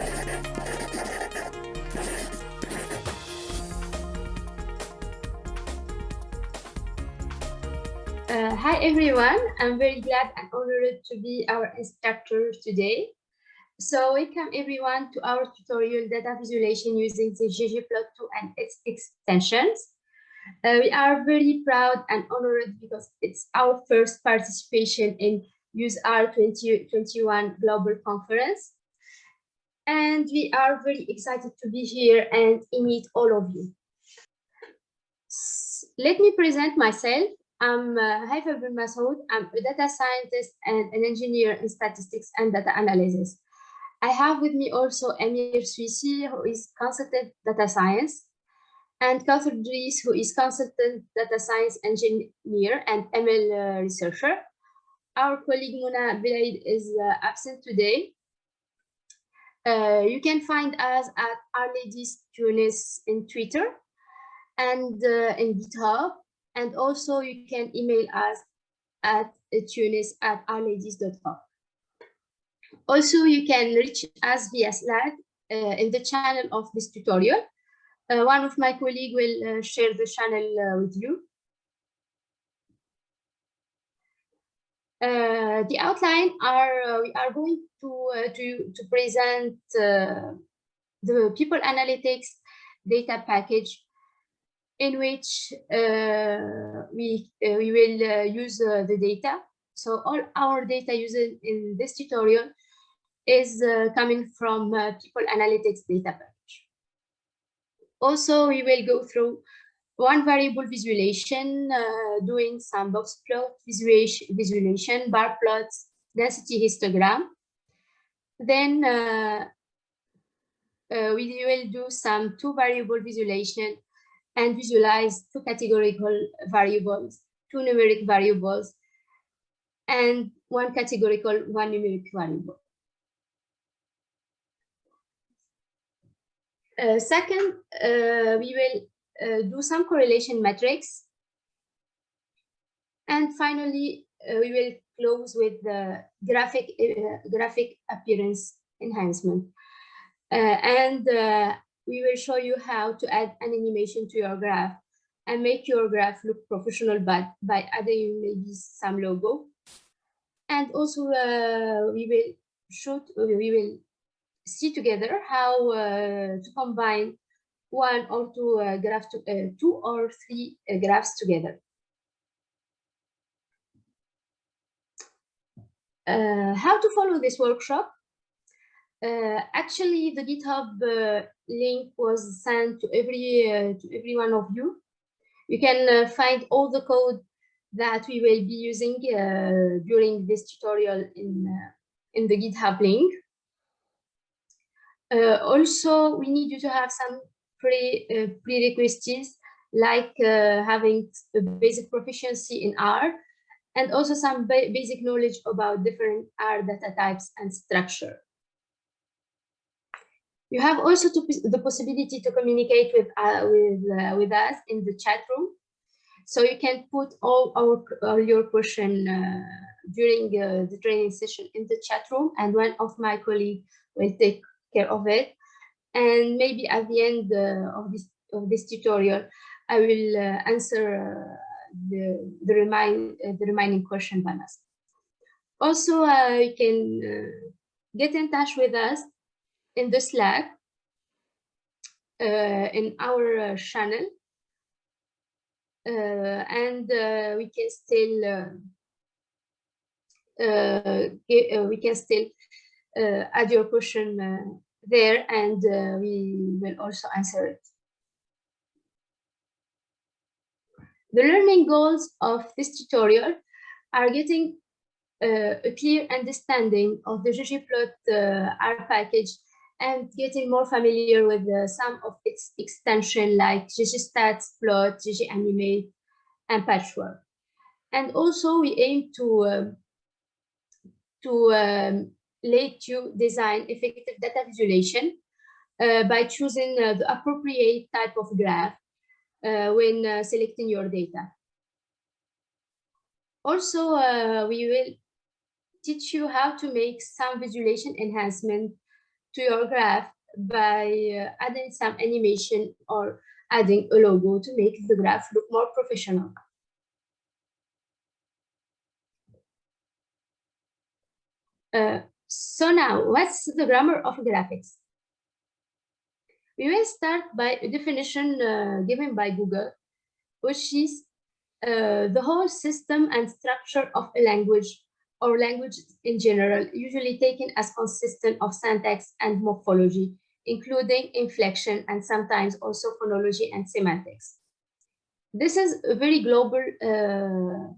Uh, hi everyone, I'm very glad and honored to be our instructor today. So welcome everyone to our tutorial data visualization using the ggplot2 and its extensions. Uh, we are very proud and honored because it's our first participation in UseR 2021 Global Conference. And we are very excited to be here and meet all of you. Let me present myself. I'm uh, Haifa Masoud. I'm a data scientist and an engineer in statistics and data analysis. I have with me also Amir Suisi, who is consultant data science, and Kauthar Dries, who is consultant data science engineer and ML uh, researcher. Our colleague Mona Belaid is uh, absent today. Uh, you can find us at R-Ladies Tunis in Twitter and uh, in GitHub and also you can email us at tunis at rladies.com. Also, you can reach us via Slack uh, in the channel of this tutorial. Uh, one of my colleagues will uh, share the channel with you. Uh, the outline are uh, we are going to to to present the people analytics data package in which uh, we, uh, we will uh, use the data. So all our data used in this tutorial is coming from People Analytics data package. Also, we will go through one variable visualization, uh, doing some box plot visualization, visualization, bar plots, density histogram. Then uh, uh, we will do some two variable visualization and visualize two categorical variables, two numeric variables, and one categorical, one numeric variable. Uh, second, uh, we will uh, do some correlation metrics. And finally, uh, we will close with the graphic, uh, graphic appearance enhancement. Uh, and we will show you how to add an animation to your graph and make your graph look professional by, by adding maybe some logo. And also uh, we will shoot, we will see together how uh, to combine one or two uh, graphs, to, uh, two or three uh, graphs together. Uh, how to follow this workshop? Uh, actually, the GitHub uh, link was sent to every uh, to every one of you. You can uh, find all the code that we will be using uh, during this tutorial in uh, in the GitHub link. also, we need you to have some pre prerequisites like having a basic proficiency in R and also some ba basic knowledge about different R data types and structure. You have also the possibility to communicate with uh, with uh, with us in the chat room, so you can put all our all your question uh, during uh, the training session in the chat room, and one of my colleagues will take care of it. And maybe at the end uh, of this of this tutorial, I will uh, answer the the remind the remaining question by myself. Also, you can get in touch with us in the Slack uh, in our uh, channel. Uh, and we can still we can still add your question there and we will also answer it. The learning goals of this tutorial are getting uh, a clear understanding of the ggplot uh, R package and getting more familiar with uh, some of its extension like ggstats, plot, gganimate, and patchwork. And also we aim to, um, to um, let you design effective data visualization uh, by choosing uh, the appropriate type of graph uh, when uh, selecting your data. Also, uh, we will teach you how to make some visualization enhancement to your graph by uh, adding some animation or adding a logo to make the graph look more professional. Uh, so now, what's the grammar of graphics? We will start by a definition uh, given by Google, which is uh, the whole system and structure of a language or language in general, usually taken as consistent of syntax and morphology, including inflection and sometimes also phonology and semantics. This is a very global uh,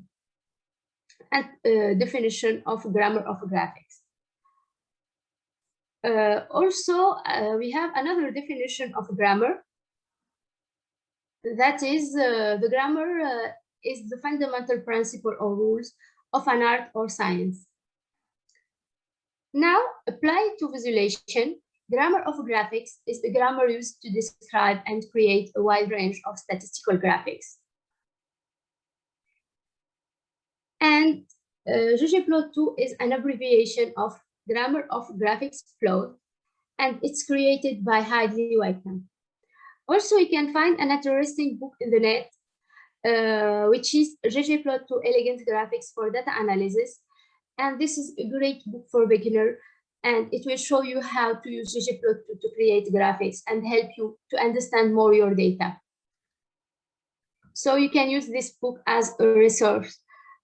uh, definition of grammar of graphics. Uh, also, uh, we have another definition of grammar. That is, uh, the grammar uh, is the fundamental principle or rules of an art or science. Now, applied to visualization, grammar of graphics is the grammar used to describe and create a wide range of statistical graphics. And uh, ggplot2 is an abbreviation of Grammar of Graphics plot, and it's created by Hadley Wickham. Also, you can find an interesting book in the net uh, which is ggplot2 Elegant Graphics for Data Analysis. And this is a great book for beginner and it will show you how to use ggplot2 to create graphics and help you to understand more your data. So you can use this book as a resource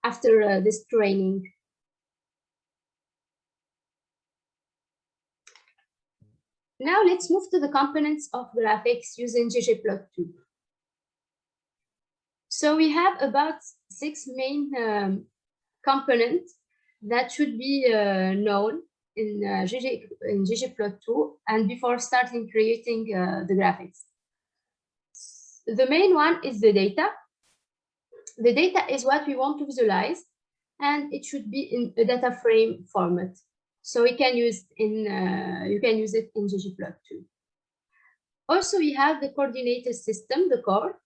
after uh, this training. Now let's move to the components of graphics using ggplot2. So we have about six main um, components that should be uh, known in, uh, GG, in ggplot2 and before starting creating uh, the graphics. The main one is the data. The data is what we want to visualize and it should be in a data frame format. So we can use in uh, you can use it in ggplot2. Also, we have the coordinated system, the core,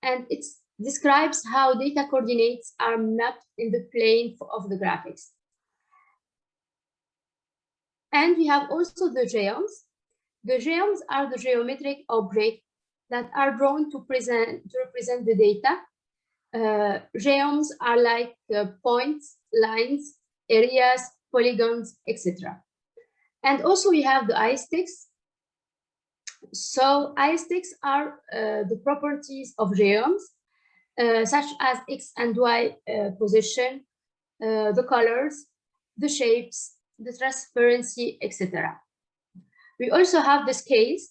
and it describes how data coordinates are mapped in the plane of the graphics. And we have also the geoms. The geoms are the geometric objects that are drawn to present to represent the data. Uh, geoms are like uh, points, lines, areas, polygons, etc. And also we have the aesthetics. So aesthetics are uh, the properties of geoms uh, such as X and Y uh, position, uh, the colors, the shapes, the transparency, etc. We also have the scales.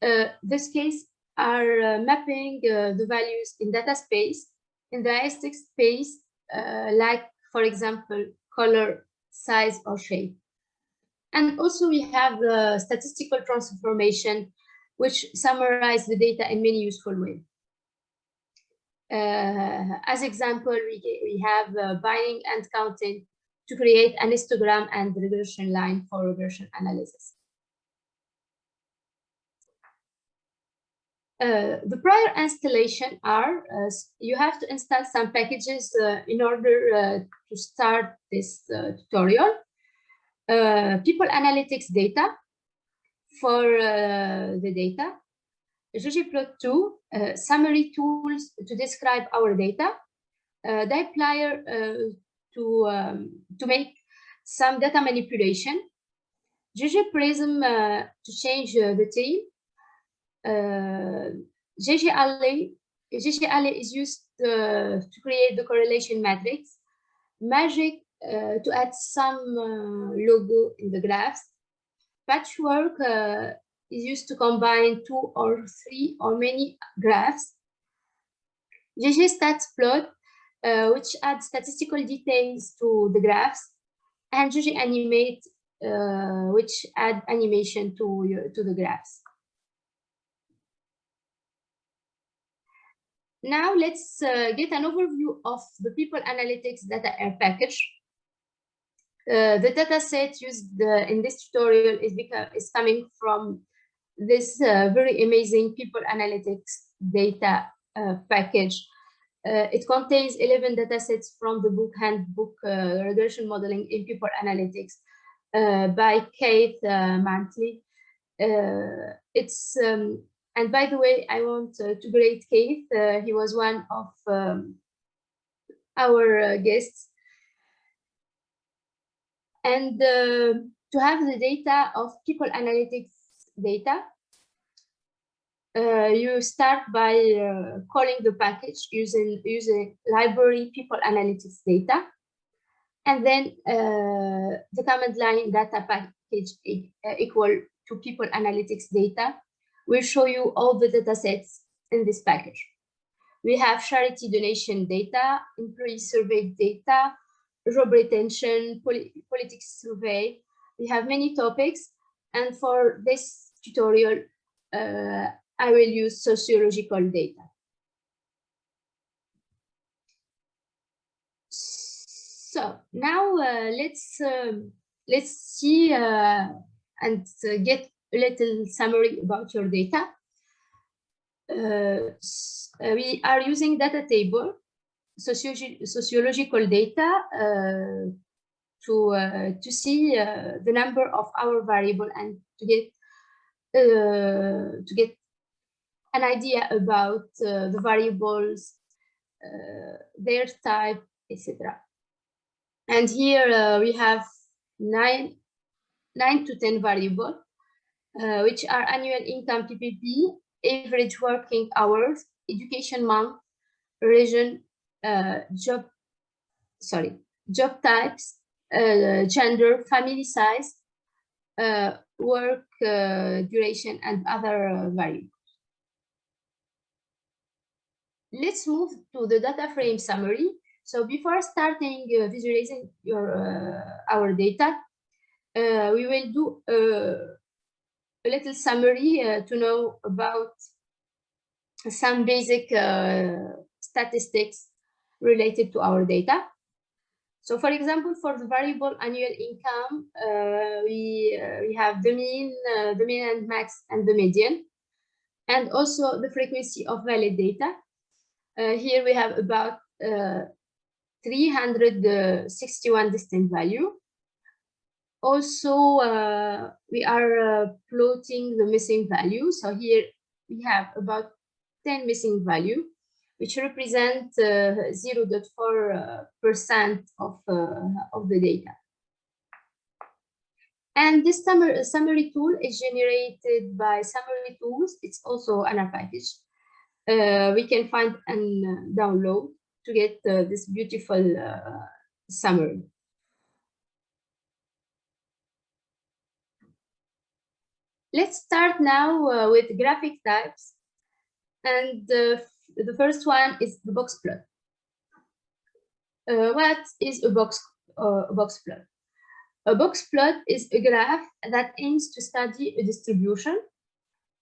the scales are mapping the values in data space, in the aesthetic space, like, for example, color, size, or shape. And also we have the statistical transformation, which summarize the data in many useful ways. Uh, as example, we, we have uh, binning and counting to create an histogram and regression line for regression analysis. Uh, the prior installation are, uh, you have to install some packages uh, in order uh, to start this tutorial. people analytics data for the data, ggplot2 uh, summary tools to describe our data, uh, uh, to, um, to make some data manipulation, ggprism uh, to change uh, the theme, uh, GGally, GGally is used uh, to create the correlation matrix, magick to add some logo in the graphs, patchwork is used to combine two or three or many graphs. ggstatsplot, uh, which adds statistical details to the graphs, and gganimate, uh, which add animation to, to the graphs. Now let's uh, get an overview of the people analytics data air package. Uh, the data set used uh, in this tutorial is, is coming from this uh, very amazing people analytics data uh, package. Uh, it contains 11 data sets from the book handbook regression modeling in people analytics. by Keith McNulty. It's um, and by the way, I want to greet Keith. he was one of um, our guests. And uh, to have the data of people analytics data, uh, you start by uh, calling the package using using library people analytics data, and then uh, the command line data package uh, equal to people analytics data will show you all the data sets in this package. We have charity donation data, employee survey data, job retention, poli politics survey. We have many topics. And for this tutorial, uh, I will use sociological data. So now uh, let's um, let's see uh, and uh, get a little summary about your data. Uh, we are using data table sociological data uh, to uh, to see uh, the number of our variable and to get to get an idea about the variables, their type, etc. And here we have nine nine to 10 variables, uh, which are annual income PPP, average working hours, education month, region, uh, job, sorry, job types, uh, gender, family size, uh, work duration, and other variables. Let's move to the data frame summary. So before starting uh, visualizing your uh, our data, uh, we will do a little summary to know about some basic statistics related to our data. So for example, for the variable annual income, uh, we, uh, we have the mean, uh, the mean and max and the median, and also the frequency of valid data. Uh, here we have about uh, 361 distinct value. Also, uh, we are plotting the missing value. So here we have about 10 missing value which represent 0.4% uh, of, uh, of the data. And this summary, summary tool is generated by Summary Tools. It's also an package. Uh, we can find and download to get uh, this beautiful uh, summary. Let's start now uh, with graphic types. And the first one is the box plot. Uh, what is a box, uh, a box plot? A box plot is a graph that aims to study a distribution.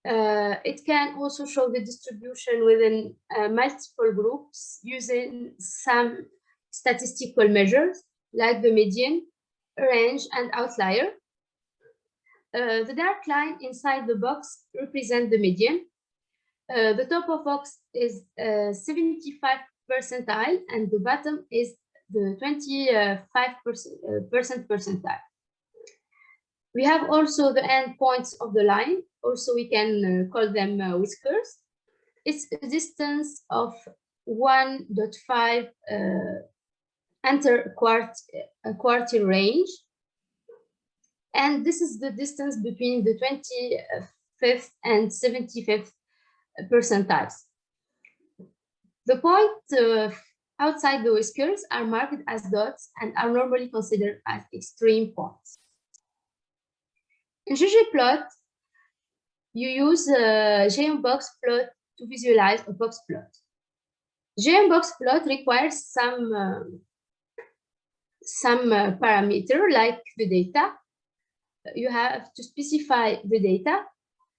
Uh, it can also show the distribution within uh, multiple groups using some statistical measures like the median, range, and outlier. Uh, the dark line inside the box represents the median, uh, the top of box is uh, 75 percentile and the bottom is the 25 percent, uh, percentile. We have also the end points of the line. Also, we can call them whiskers. It's a distance of 1.5 enter quart a quartile range. And this is the distance between the 25th and 75th percentiles. The points uh, outside the whiskers are marked as dots and are normally considered as extreme points. In ggplot, you use a box plot to visualize a box plot. box plot requires some uh, some uh, parameter like the data. You have to specify the data.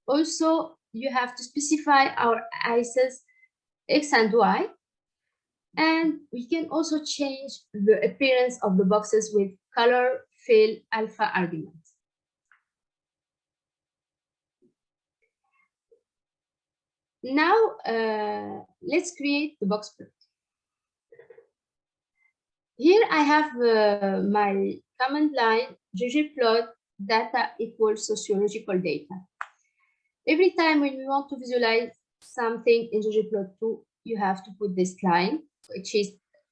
Also, you have to specify our axes x and y. And we can also change the appearance of the boxes with color, fill, alpha arguments. Now, uh, let's create the box plot. Here I have uh, my command line ggplot data equals sociological data. Every time when we want to visualize something in ggplot2, you have to put this line, which is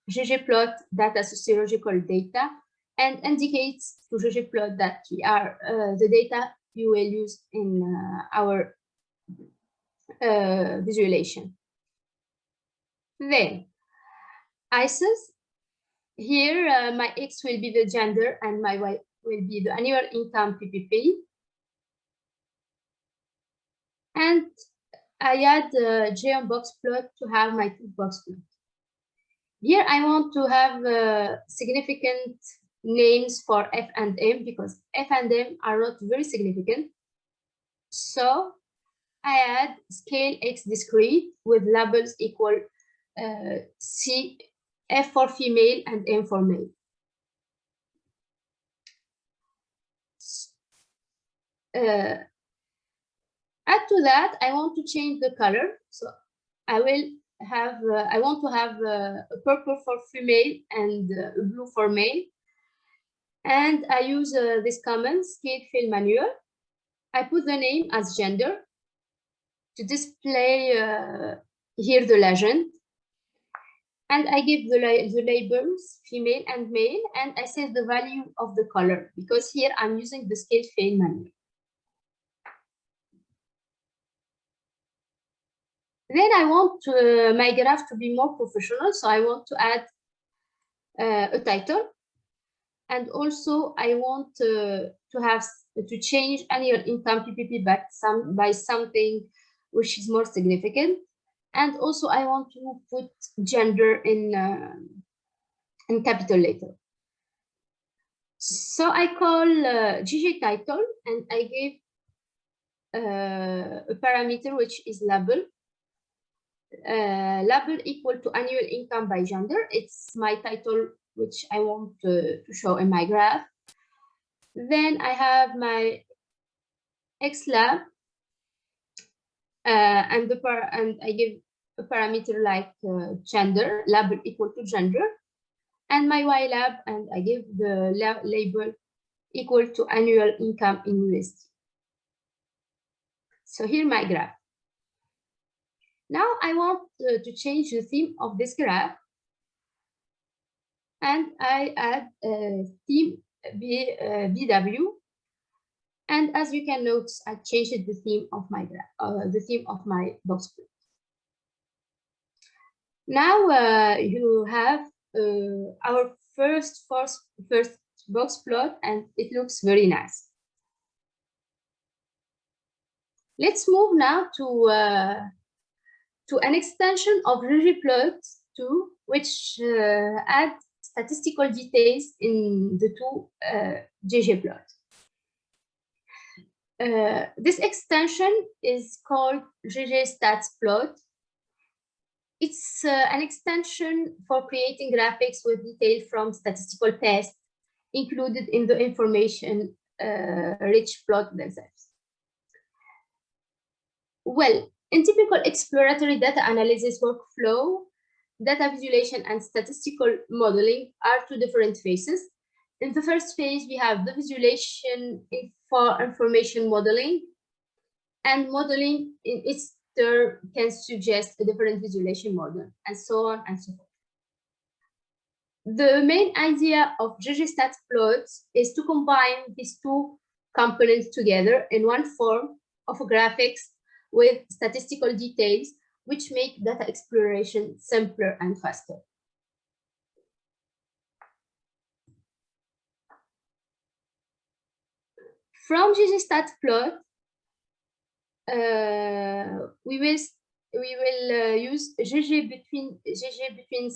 ggplot data sociological data, and indicates to ggplot that we are uh, the data you will use in uh, our uh, visualization. Then, ICES, here uh, my X will be the gender and my Y will be the annual income PPP. And I add the geom box plot to have my two box plot. Here I want to have uh, significant names for F and M because F and M are not very significant. So I add scale X discrete with labels equal uh, C, F for female and M for male. Uh, add to that, I want to change the color. So I will have, uh, I want to have uh, a purple for female and uh, blue for male. And I use uh, this command, scale fill manual. I put the name as gender to display uh, here the legend. And I give the, the labels female and male, and I set the value of the color because here I'm using the scale fill manual. Then I want uh, my graph to be more professional, so I want to add uh, a title. And also I want uh, to have to change annual income PPP by, some, by something which is more significant. And also I want to put gender in, uh, in capital letter. So I call uh, GG title and I give uh, a parameter which is label uh, label equal to annual income by gender. It's my title, which I want to, to show in my graph. Then I have my xlab, uh, and the par and I give a parameter like uh, gender, label equal to gender, and my ylab, and I give the label equal to annual income in USD. So here my graph. Now I want uh, to change the theme of this graph. And I add a theme B, uh, BW. And as you can notice, I changed the theme of my graph, uh, the theme of my box plot. Now uh, you have uh, our first, first, first box plot and it looks very nice. Let's move now to uh, to an extension of ggplot2, which uh, add statistical details in the two uh, ggplot. Uh, this extension is called ggstatsplot. It's uh, an extension for creating graphics with detail from statistical tests included in the information uh, rich plot themselves. Well, in typical exploratory data analysis workflow, data visualization and statistical modeling are two different phases. In the first phase, we have the visualization for information modeling, and modeling in its turn can suggest a different visualization model, and so on and so forth. The main idea of ggStats plots is to combine these two components together in one form of a graphics with statistical details, which make data exploration simpler and faster. From ggstatsplot, uh, we will we will uh, use gg between gg between.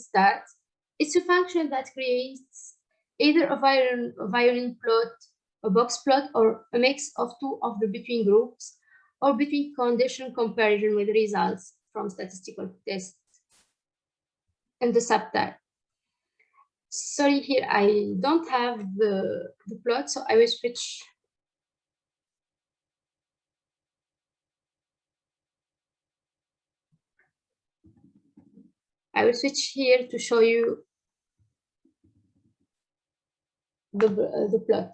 It's a function that creates either a violin, a violin plot, a box plot, or a mix of two of the between groups or between condition comparison with results from statistical tests and the subtype. Sorry, here I don't have the, the plot, so I will switch. I will switch here to show you the, uh, the plot.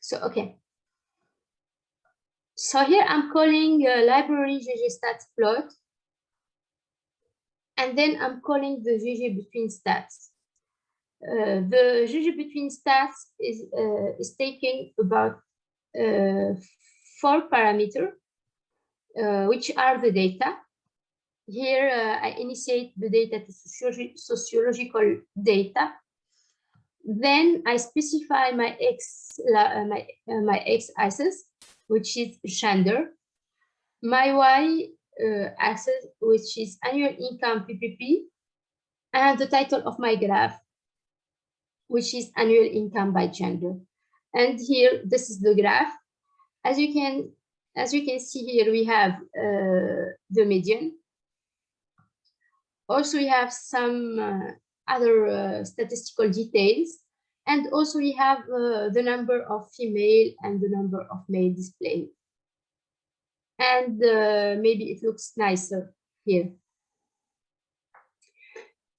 So, okay. So here I'm calling uh, library ggstats plot. And then I'm calling the GG between stats. Uh, the GG between stats is, uh, is taking about uh, four parameters, uh, which are the data. Here uh, I initiate the data to sociological data then I specify my X, my, my X axis, which is gender, my Y uh, axis, which is annual income PPP, and the title of my graph, which is annual income by gender. And here, this is the graph. As you can, as you can see here, we have uh, the median. Also, we have some uh, other uh, statistical details. And also we have uh, the number of female and the number of male displayed. And uh, maybe it looks nicer here.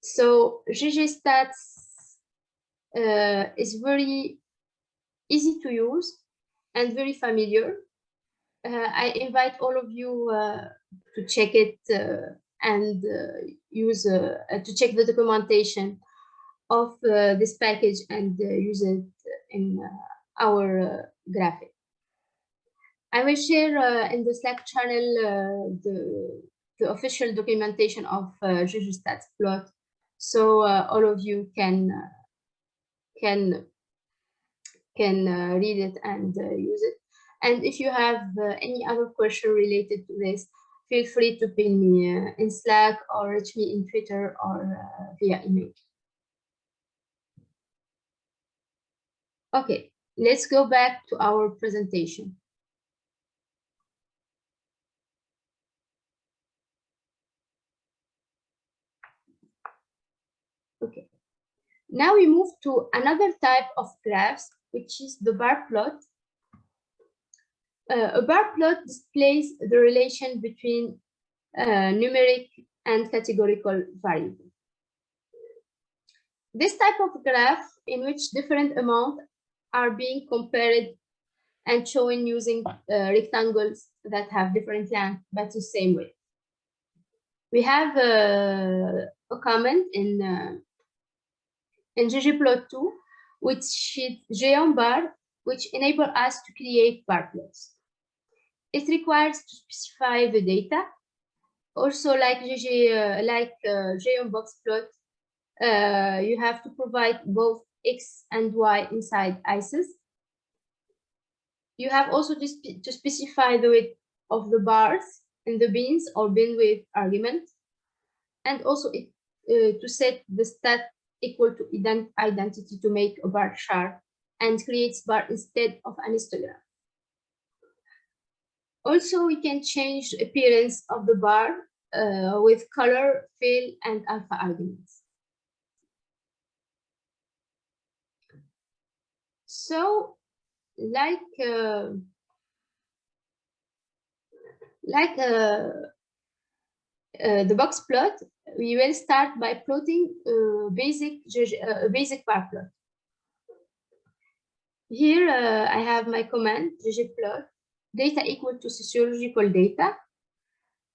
So GGStats uh, is very easy to use and very familiar. Uh, I invite all of you uh, to check it uh, and uh, use uh, to check the documentation of uh, this package and use it in our graphic. I will share in the Slack channel the, the official documentation of uh, GGStats plot, so all of you can can can uh, read it and uh, use it. And if you have uh, any other question related to this, feel free to ping me uh, in Slack or reach me in Twitter or uh, via email. Okay, let's go back to our presentation. Okay, now we move to another type of graphs, which is the bar plot uh, a bar plot displays the relation between uh, numeric and categorical variables. This type of graph in which different amounts are being compared and shown using uh, rectangles that have different length but the same width. We have uh, a comment in uh, in ggplot2 which is geom bar which enable us to create bar plots. It requires to specify the data. Also, like GG, uh, like uh, geom box plot, uh, you have to provide both X and Y inside ISIS. You have also to, spe to specify the width of the bars in the bins or bin width argument. And also it, uh, to set the stat equal to ident identity to make a bar chart and creates bar instead of an histogram. Also, we can change appearance of the bar uh, with color, fill, and alpha arguments. So, like uh, like uh, uh, the box plot, we will start by plotting a basic uh, basic bar plot. Here uh, I have my command ggplot data equal to sociological data.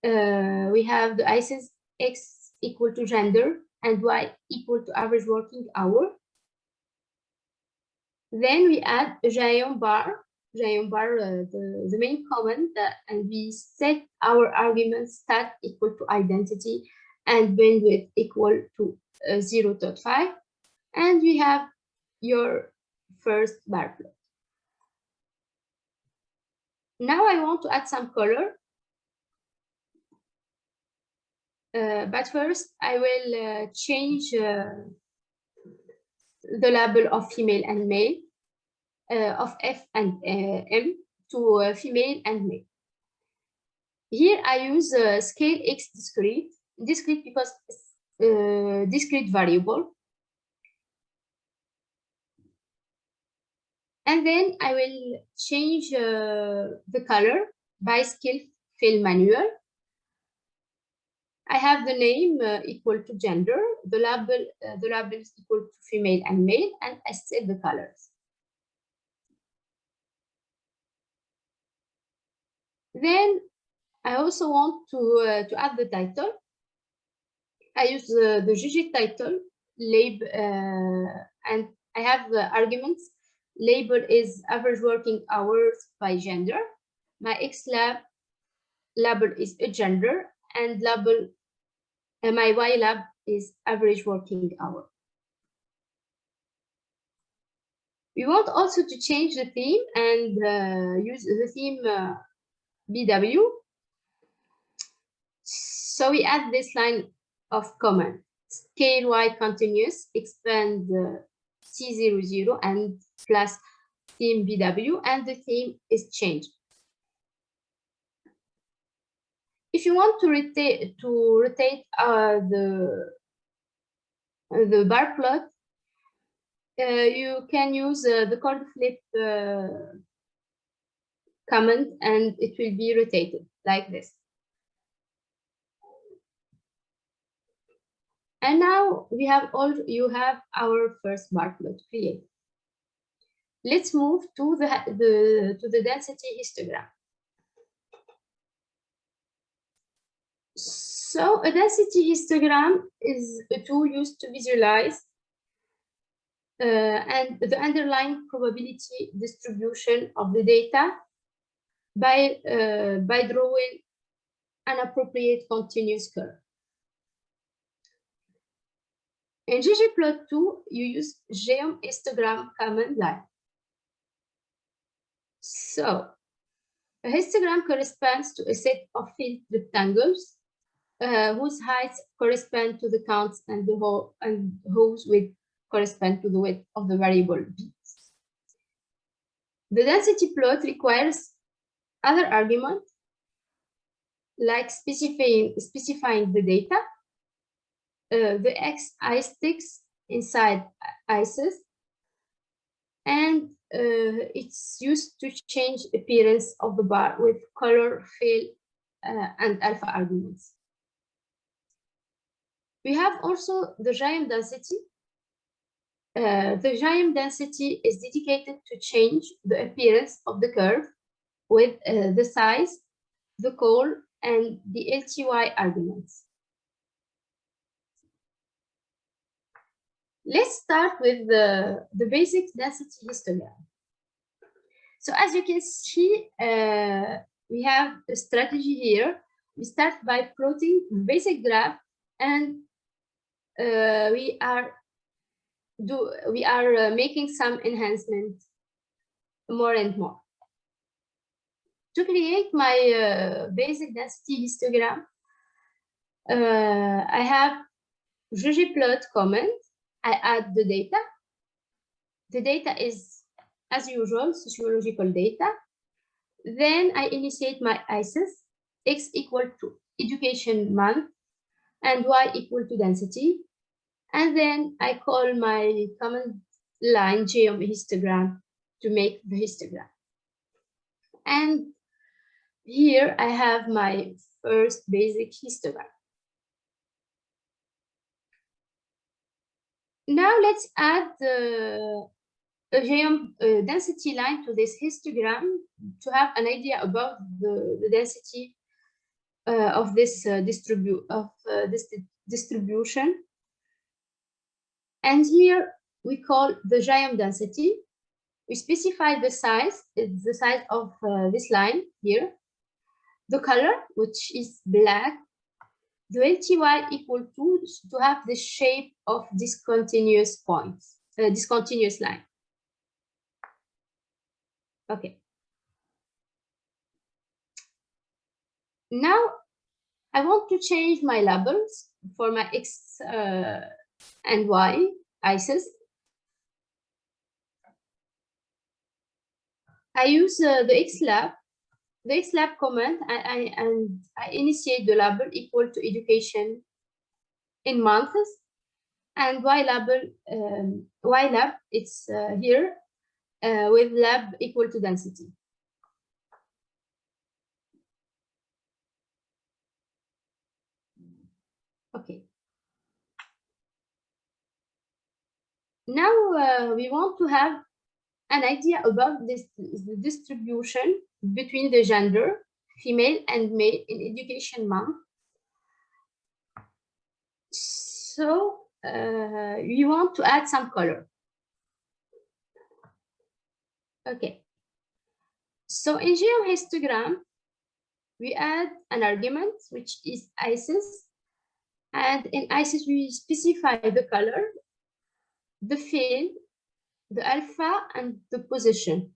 Uh, we have the ICES X equal to gender and Y equal to average working hour. Then we add geom bar, geom bar, uh, the, the main comment, and we set our argument stat equal to identity and bandwidth equal to uh, 0 0.5. And we have your first bar plot. Now I want to add some color. Uh, but first I will uh, change uh, the label of female and male, uh, of F and uh, M to uh, female and male. Here I use scale X discrete, discrete because discrete variable And then I will change uh, the color by scale fill manual. I have the name uh, equal to gender, the label, uh, the label is equal to female and male, and I set the colors. Then I also want to, uh, to add the title. I use the, the GG title label uh, and I have the arguments. Label is average working hours by gender. My X lab label is a gender and label uh, my Y lab is average working hour. We want also to change the theme and uh, use the theme uh, BW. So we add this line of command, scale Y continuous, expand uh, C00 and plus theme BW, and the theme is changed. If you want to rotate to rotate uh, the the bar plot, uh, you can use uh, the coord flip uh, command and it will be rotated like this. And now we have all you have our first bar plot created. Let's move to the, the to the density histogram. So a density histogram is a tool used to visualize uh, and the underlying probability distribution of the data by, uh, by drawing an appropriate continuous curve. In ggplot2, you use geom histogram command line. So a histogram corresponds to a set of filled rectangles uh, whose heights correspond to the counts and the whole and whose width correspond to the width of the variable b. The density plot requires other arguments like specifying specifying the data, uh, the x i sticks inside ices, and uh, it's used to change appearance of the bar with color, fill, uh, and alpha arguments. We have also the geom density. Uh, the geom density is dedicated to change the appearance of the curve with uh, the size, the call, and the LTY arguments. Let's start with the, the basic density histogram. So as you can see, uh, we have a strategy here. We start by plotting basic graph and we are do we are uh, making some enhancement more and more. To create my uh, basic density histogram, uh, I have ggplot command. I add the data. The data is, as usual, sociological data. Then I initiate my ICES, x equal to education month, and y equal to density. And then I call my command line geom histogram to make the histogram. And here I have my first basic histogram. Now let's add the geom uh, density line to this histogram to have an idea about the, the density uh, of this uh, distribute of uh, this distribution. And here we call the geom density. We specify the size, it's the size of uh, this line here. The color, which is black. The LTY equal to to have the shape of discontinuous points, uh, discontinuous line. Okay. Now I want to change my labels for my X uh, and why ISIS? I use uh, the XLab, the XLab command, and I, and I initiate the label equal to education in months, and Y label, um, Y lab, it's uh, here uh, with lab equal to density. Okay. Now uh, we want to have an idea about this the distribution between the gender, female and male in education month. So uh, we want to add some color. Okay. So in geohistogram, we add an argument, which is ISIS. And in ISIS, we specify the color, the field, the alpha, and the position.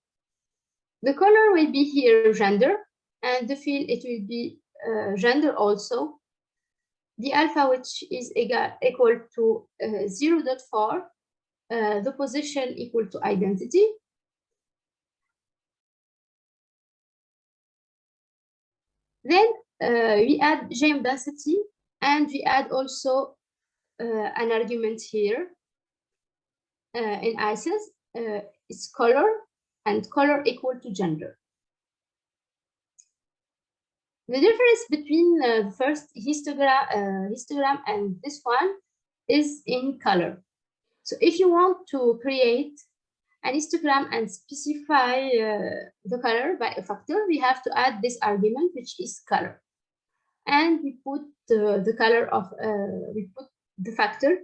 The color will be here gender, and the field, it will be uh, gender also. The alpha, which is equal, equal to uh, 0 0.4, uh, the position equal to identity, Then uh, we add geom density and we add also uh, an argument here uh, in ISIS. Uh, it's color and color equal to gender. The difference between uh, the first histogram, uh, histogram and this one is in color. So if you want to create an histogram and specify uh, the color by a factor, we have to add this argument, which is color. And we put uh, the color of, we put the factor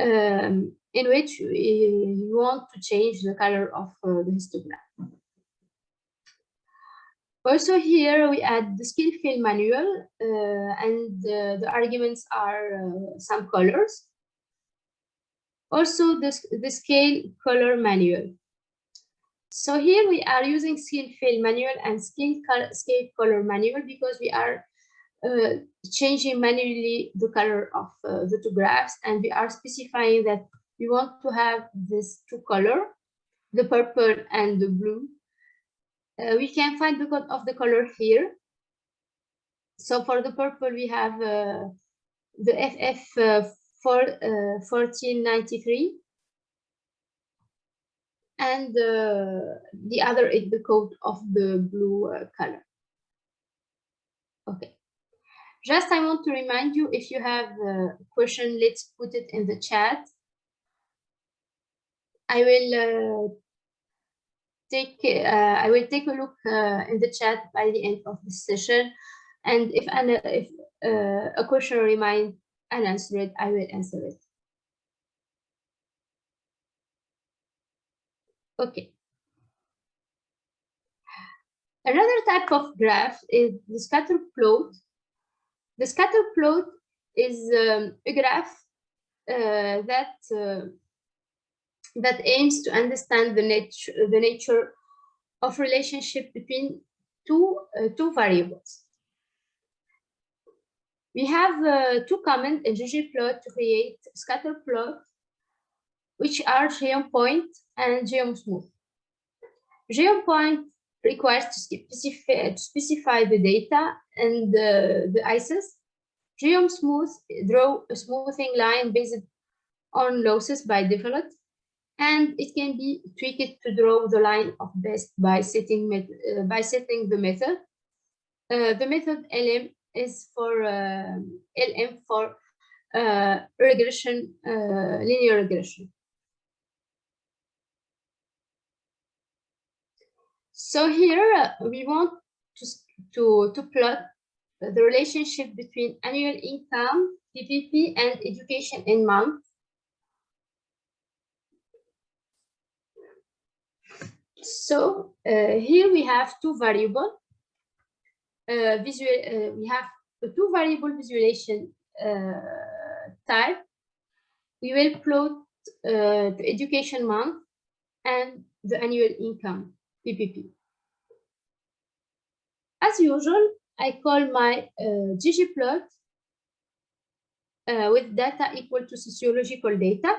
um, in which we want to change the color of uh, the histogram. Also here we add the scale fill manual uh, and the arguments are uh, some colors also the, the scale color manual. So here we are using scale fill manual and scale color, scale color manual because we are uh, changing manually the color of uh, the two graphs and we are specifying that we want to have this two color, the purple and the blue. Uh, we can find the code of the color here. So for the purple, we have uh, the FF for uh, 1493 and uh, the other is the code of the blue uh, color. Okay. Just I want to remind you, if you have a question, let's put it in the chat. I will uh, take uh, I will take a look uh, in the chat by the end of the session, and if, an, if a question answer it, I will answer it. Okay. Another type of graph is the scatter plot. The scatter plot is um, a graph uh, that uh, that aims to understand the nature the nature of relationship between two uh, two variables. We have uh, two comments in ggplot to create scatter plot, which are geompoint point and geomsmooth. Geompoint Geom requires to specify, to specify the data and the, the ISIS. Geomsmooth draw a smoothing line based on loess by default, and it can be tweaked to draw the line of best by setting uh, by setting the method. Uh, the method lm is for uh, LM for uh, regression, uh, linear regression. So here we want to, to, to plot the relationship between annual income, PPP, and education in months. So uh, here we have two variable uh, visual, uh, we have two variable visualization type. We will plot the education month and the annual income, PPP. As usual, I call my uh, ggplot uh, with data equal to sociological data.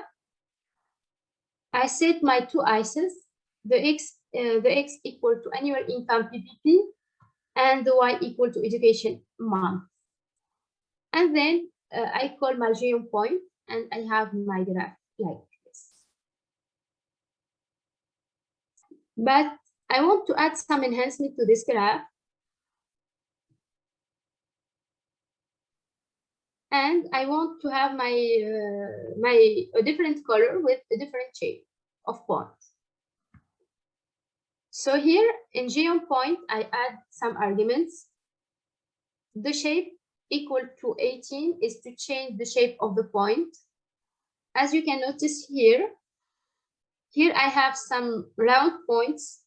I set my two ISIS, the x, uh, the x equal to annual income PPP and the y equal to education month. And then uh, I call my geom point and I have my graph like this. But I want to add some enhancement to this graph. And I want to have my uh, my a different color with a different shape of points. So here in geom point, I add some arguments. The shape equal to 18 is to change the shape of the point. As you can notice here, here I have some round points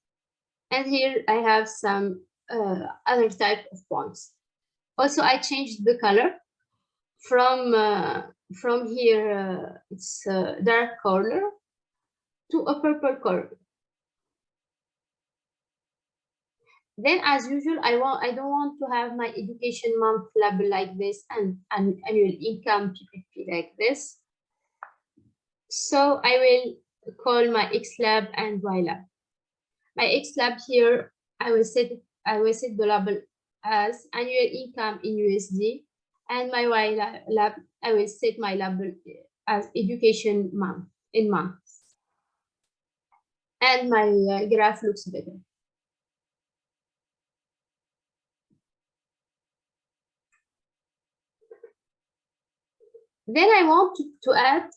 and here I have some uh, other type of points. Also, I changed the color from uh, from here, uh, it's dark color to a purple color. Then, as usual, I want I don't want to have my education month label like this and an annual income PPP like this. So I will call my X lab and Y lab. My X lab here, I will set I will set the label as annual income in USD, and my Y lab I will set my label as education month in months, and my uh, graph looks better. Then I want to, add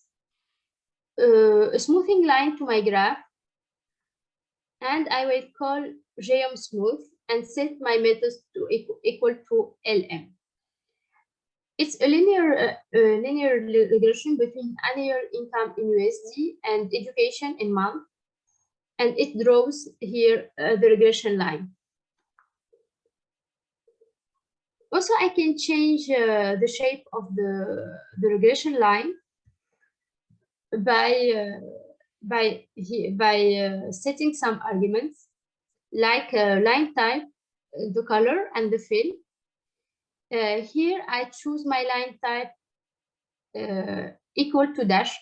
uh, a smoothing line to my graph. And I will call geom smooth and set my methods to equal, to LM. It's a linear, uh, linear regression between annual income in USD and education in month. And it draws here uh, the regression line. Also, I can change uh, the shape of the, the regression line by uh, by by uh, setting some arguments like uh, line type, the color, and the fill. Uh, here, I choose my line type uh, equal to dash.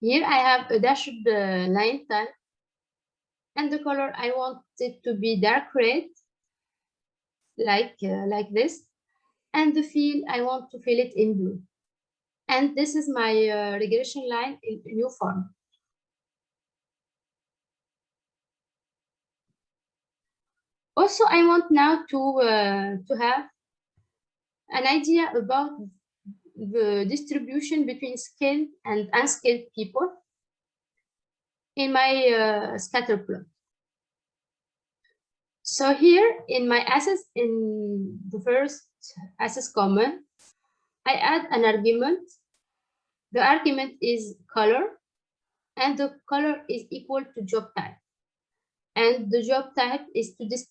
Here, I have a dashed line type, and the color I want it to be dark red, like like this, and the fill I want to fill it in blue. And this is my uh, regression line in new form. Also, I want now to, uh, to have an idea about the distribution between skilled and unskilled people in my uh, scatter plot. So here in my assets, in the first access comment, I add an argument the argument is color and the color is equal to job type. And the job type is to dis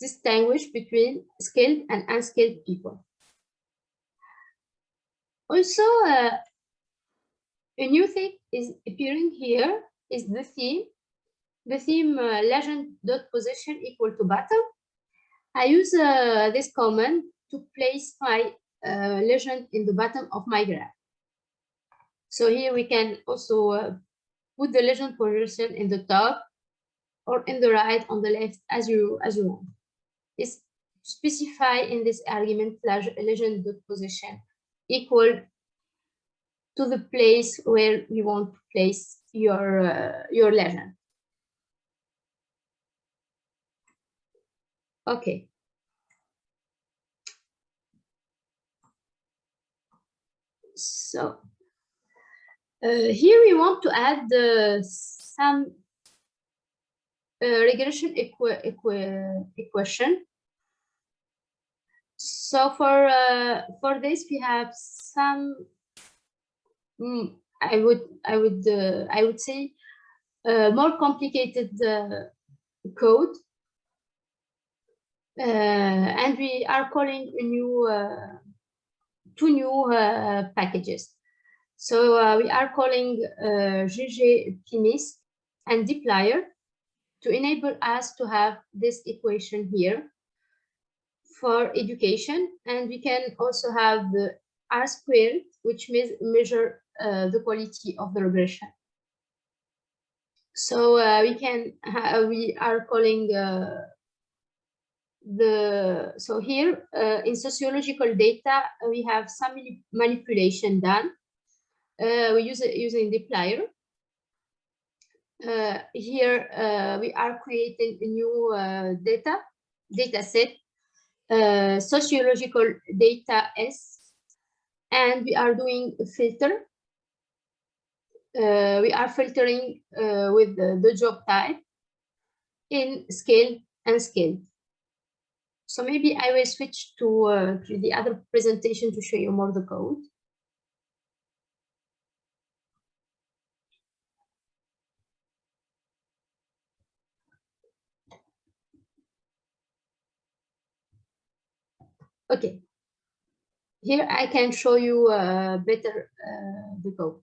distinguish between skilled and unskilled people. Also, uh, a new thing is appearing here is the theme. The theme uh, legend dot position equal to bottom. I use uh, this command to place my uh, legend in the bottom of my graph. So here we can also uh, put the legend position in the top or in the right on the left as you as you want. It's specify in this argument legend position equal to the place where you want to place your uh, your legend. Okay. So uh, here we want to add uh, some uh, regression equi equi equation. So for for this we have some mm, I would I would uh, I would say uh, more complicated uh, code, and we are calling a new two new packages. So uh, we are calling uh, ggpmisc and dplyr to enable us to have this equation here for education. And we can also have the R squared, which means measure uh, the quality of the regression. So uh, we can, we are calling uh, the, so here uh, in sociological data, we have some manipulation done uh, we use using dplyr. Uh, here uh, we are creating a new uh, data data set, uh, sociological data S, and we are doing a filter uh, we are filtering uh, with the, the, job type in scale and scale. So maybe I will switch to, uh, to the other presentation to show you more the code. Okay, here I can show you uh, better uh, the code.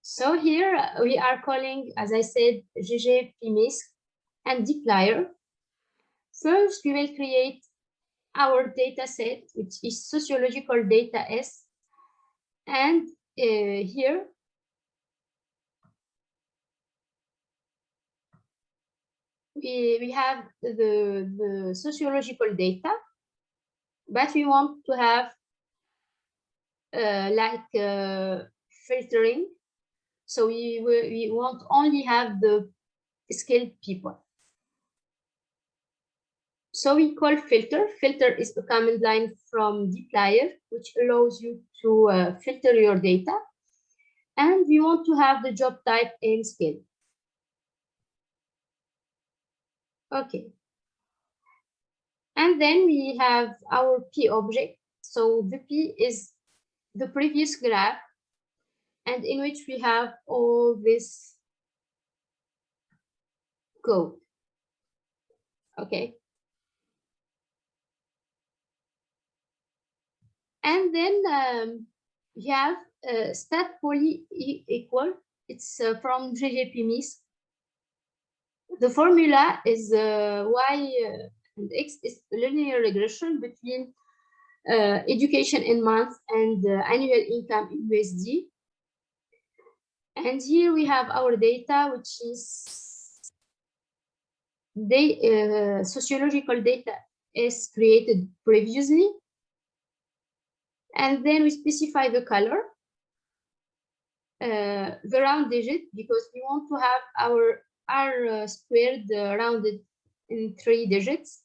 So here we are calling, as I said, ggpmisc and dplyr. First, we will create our data set, which is sociological data S. And uh, here we, we have the, the sociological data, but we want to have uh, like uh, filtering. So we, we want only have the skilled people. So we call filter. Filter is a command line from dplyr, which allows you to uh, filter your data. And we want to have the job type and skill. Okay. And then we have our P object. So the P is the previous graph and in which we have all this code. Okay. And then um, we have uh, stat poly equal. It's uh, from GGPMISC the formula is uh, y uh, and x is linear regression between uh, education in months and uh, annual income in USD. And here we have our data, which is the sociological data is created previously. And then we specify the color, uh, the round digit, because we want to have our R uh, squared uh, rounded in three digits.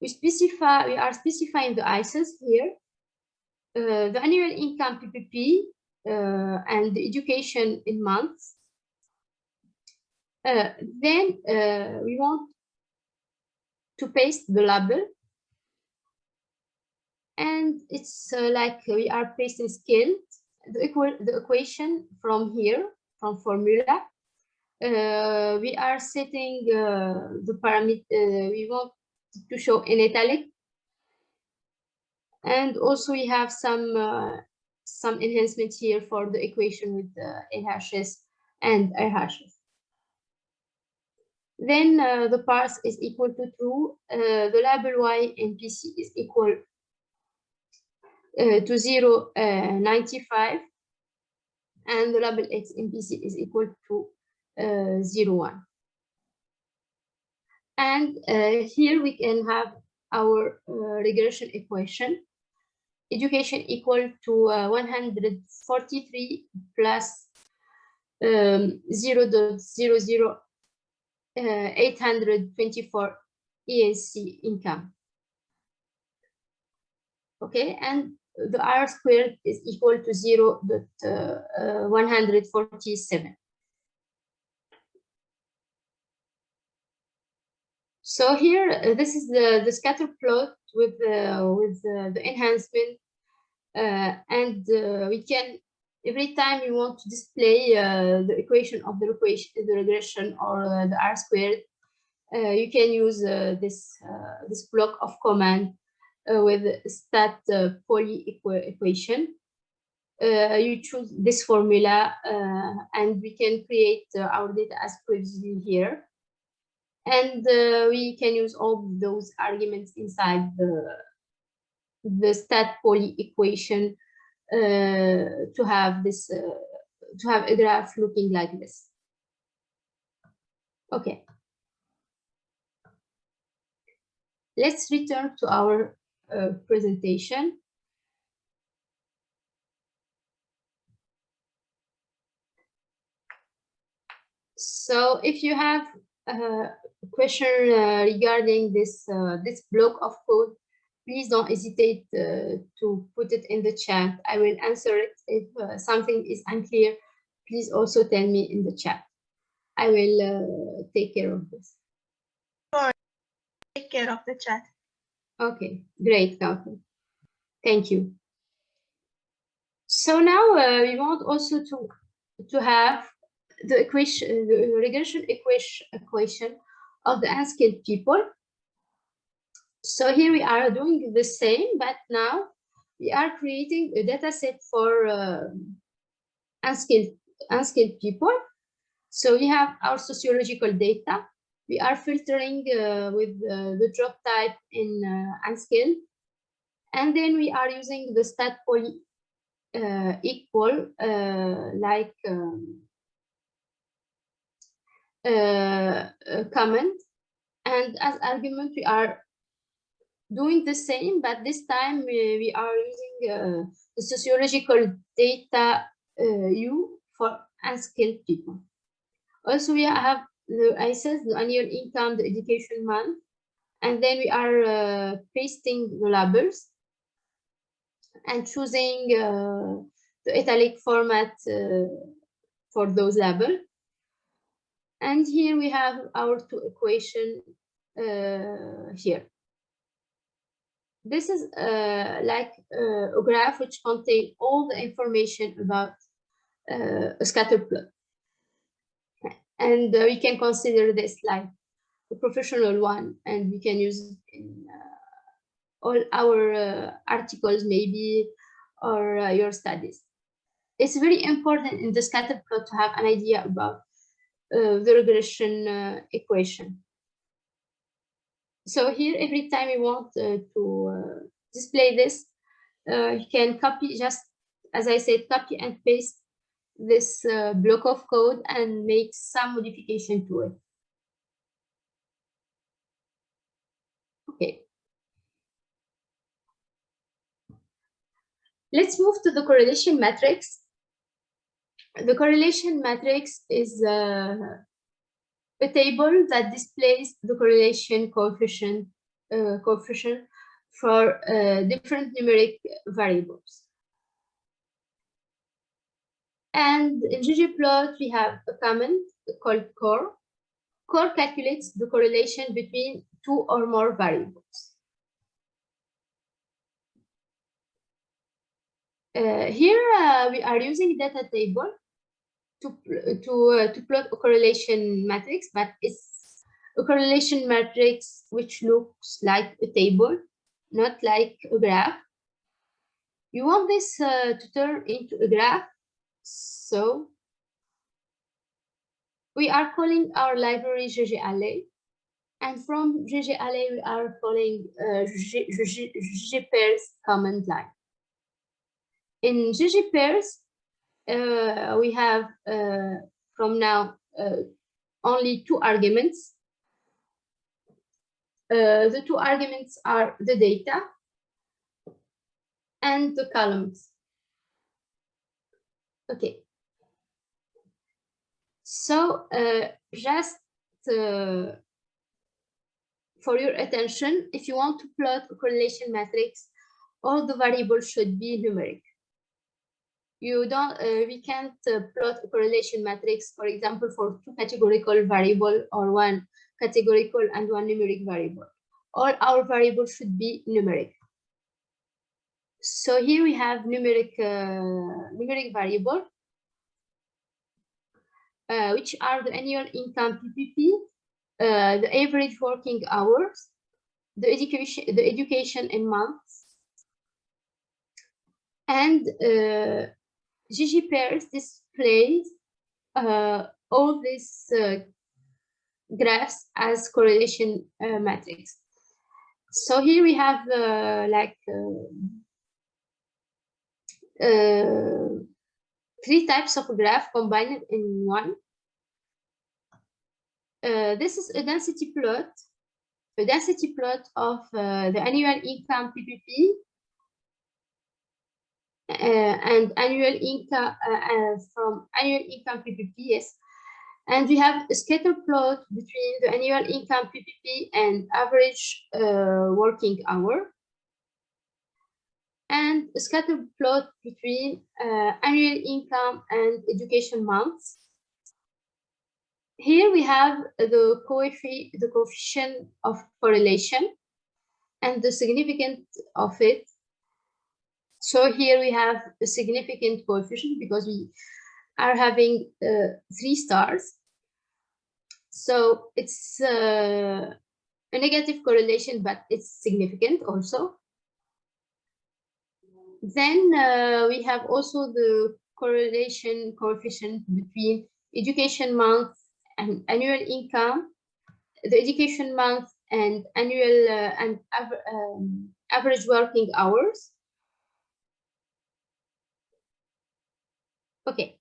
We specify we are specifying the ICES here. Uh, the annual income PPP and the education in months. then we want to paste the label and it's uh, like we are pasting scale the, the equation from here from formula uh, we are setting uh, the parameter uh, we want to show in italic and also we have some uh, some enhancements here for the equation with the LHS and RHS. Then uh, the parse is equal to true. The label y in PC is equal to 0, 95. And the label x in PC is equal to uh, 0, 1. And uh, here we can have our uh, regression equation. Education equal to 143 plus um, 0 0.00 uh, 824 ENC income. Okay, and the R squared is equal to 0 0.147. So here, uh, this is the, the scatter plot with, uh, with uh, the enhancement. Uh, and uh, we can, every time you want to display uh, the equation of the, equation, the regression or the R squared, you can use this, this block of command with stat poly equation. you choose this formula and we can create our data as previously here. And uh, we can use all those arguments inside the the stat poly equation uh, to have this uh, to have a graph looking like this. Okay. Let's return to our uh, presentation so if you have a question uh, regarding this uh, this block of code, please don't hesitate uh, to put it in the chat. I will answer it if uh, something is unclear. Please also tell me in the chat. I will uh, take care of this. Take care of the chat. Okay, great, Kauthar. Thank you. So now uh, we want also to to have the equation, the regression equation, equation of the unskilled people. So here we are doing the same, but now we are creating a data set for uh, unskilled, unskilled people. So we have our sociological data. We are filtering uh, with uh, the job type in uh, unskilled. And then we are using the stat poly uh, equal uh, like um, uh, comment and as argument we are doing the same but this time we, we are using uh, the sociological data u for unskilled people also we have the i said the annual income the education month and then we are uh, pasting the labels and choosing uh, the italic format uh, for those labels and here we have our two equation uh, here. This is uh, like uh, a graph which contains all the information about a scatter plot. And uh, we can consider this like a professional one, and we can use it in uh, all our articles maybe, or your studies. It's very important in the scatter plot to have an idea about uh, the regression uh, equation. So here, every time you want uh, to display this, you can copy just, as I said, copy and paste this block of code and make some modification to it. Okay. Let's move to the correlation matrix the correlation matrix is uh, a table that displays the correlation coefficient uh, coefficient for uh, different numeric variables. And in ggplot, we have a comment called cor. cor calculates the correlation between two or more variables. Uh, here uh, we are using data table to to uh, to plot a correlation matrix, but it's a correlation matrix which looks like a table, not like a graph. You want this uh, to turn into a graph, so we are calling our library GGally, and from GGally we are calling uh, ggpairs command line. In ggpairs, uh, we have uh, from now uh, only two arguments. the two arguments are the data and the columns. Okay. So just for your attention, if you want to plot a correlation matrix, all the variables should be numeric. You don't uh, we can't uh, plot a correlation matrix for example for two categorical variable or one categorical and one numeric variable. All our variables should be numeric so here we have numeric uh, numeric variable uh, which are the annual income PPP, uh, the average working hours, the education, the education in months, and uh, ggpairs displays uh, all these uh, graphs as correlation uh, matrix. So here we have like uh, uh, three types of graph combined in one. this is a density plot, a density plot of the annual income PPP uh, and annual income uh, uh, from annual income PPPs. And we have a scatter plot between the annual income PPP and average working hour. And a scatter plot between uh, annual income and education months. Here we have the, coefficient, the coefficient of correlation and the significance of it. So here we have a significant coefficient because we are having uh, three stars. So it's uh, a negative correlation, but it's significant also. Then uh, we have also the correlation coefficient between education month and annual income, the education month and annual uh, and um, average working hours. Okay.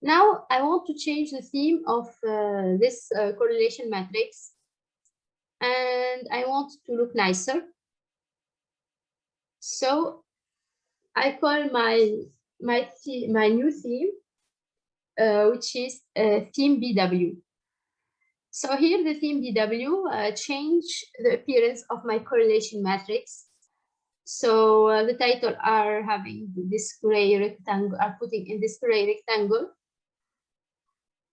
Now I want to change the theme of uh, this uh, correlation matrix and I want to look nicer. So I call my my my new theme, uh, which is uh, theme BW. So here the theme BW uh, change the appearance of my correlation matrix. So uh, the title are having this gray rectangle, are putting in this gray rectangle.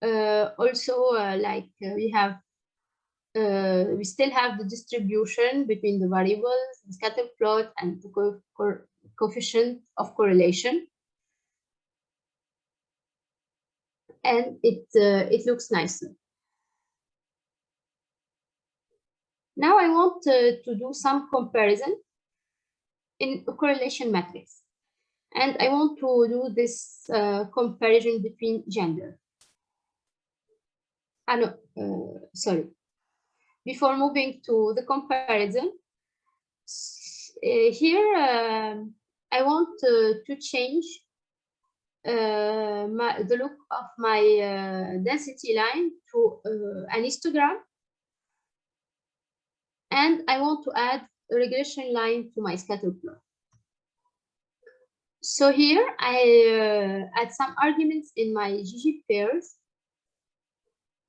Uh, also, uh, like uh, we have uh, we still have the distribution between the variables, the scatter plot, and the co co coefficient of correlation. And it, uh, it looks nicer. Now I want uh, to do some comparison in a correlation matrix. And I want to do this uh, comparison between gender. Ah, no, uh, sorry, before moving to the comparison, uh, here uh, I want to change uh, my, the look of my uh, density line to uh, an histogram. And I want to add a regression line to my scatter plot. So here I add some arguments in my ggpairs.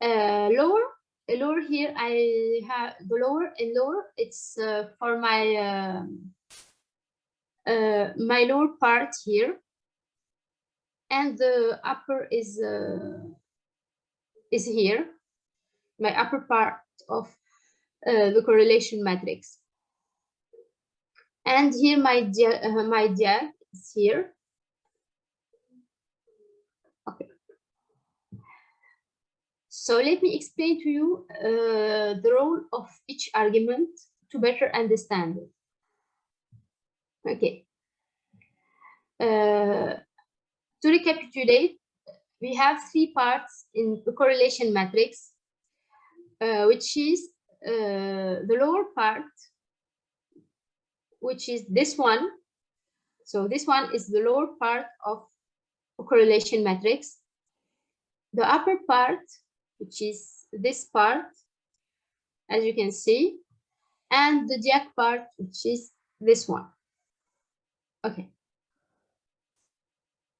lower lower here I have the lower and lower it's uh, for my uh, uh, my lower part here. And the upper is uh, is here my upper part of uh, the correlation matrix. And here my dia uh, my dia is here So let me explain to you uh, the role of each argument to better understand it. Okay. Uh, to recapitulate, we have three parts in the correlation matrix, uh, which is uh, the lower part, which is this one. So this one is the lower part of correlation matrix. The upper part, which is this part, as you can see, and the jack part, which is this one. Okay.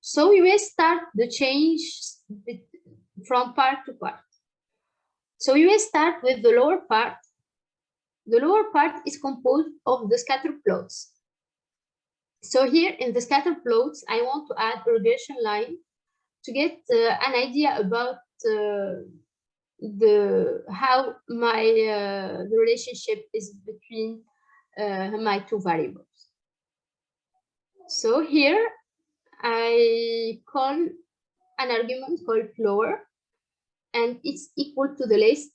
So we will start the change from part to part. So we will start with the lower part. The lower part is composed of the scatter plots. So here in the scatter plots, I want to add a regression line to get uh, an idea about uh, the how my uh, the relationship is between uh, my two variables. So here I call an argument called lower and it's equal to the list.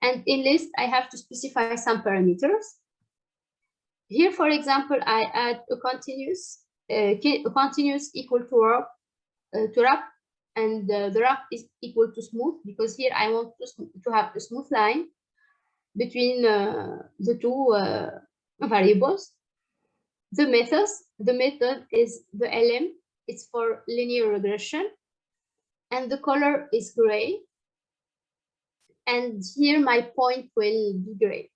And in list, I have to specify some parameters. Here, for example, I add a continuous, uh, a continuous equal to wrap, uh, to wrap and uh, the rough is equal to smooth because here I want to, to have a smooth line between uh, the two uh, variables. The methods, the method is the LM, it's for linear regression, and the color is gray. And here my point will be gray.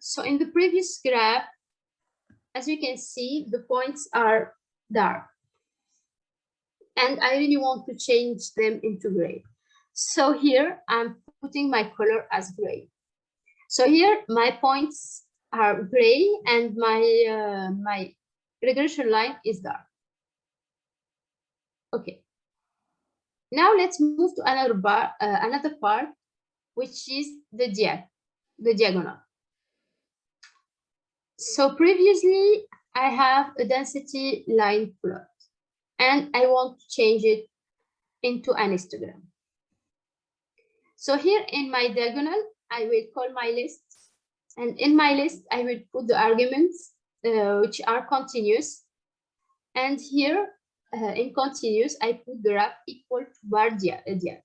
So in the previous graph, as you can see, the points are dark and I really want to change them into gray. So here I'm putting my color as gray. So here my points are gray and my uh, my regression line is dark. Okay. Now let's move to another bar, uh, another part, which is the diag, the diagonal. So previously I have a density line plot and I want to change it into an histogram. So here in my diagonal, I will call my list and in my list, I will put the arguments uh, which are continuous. And here uh, in continuous, I put the graph equal to bar diag. Uh,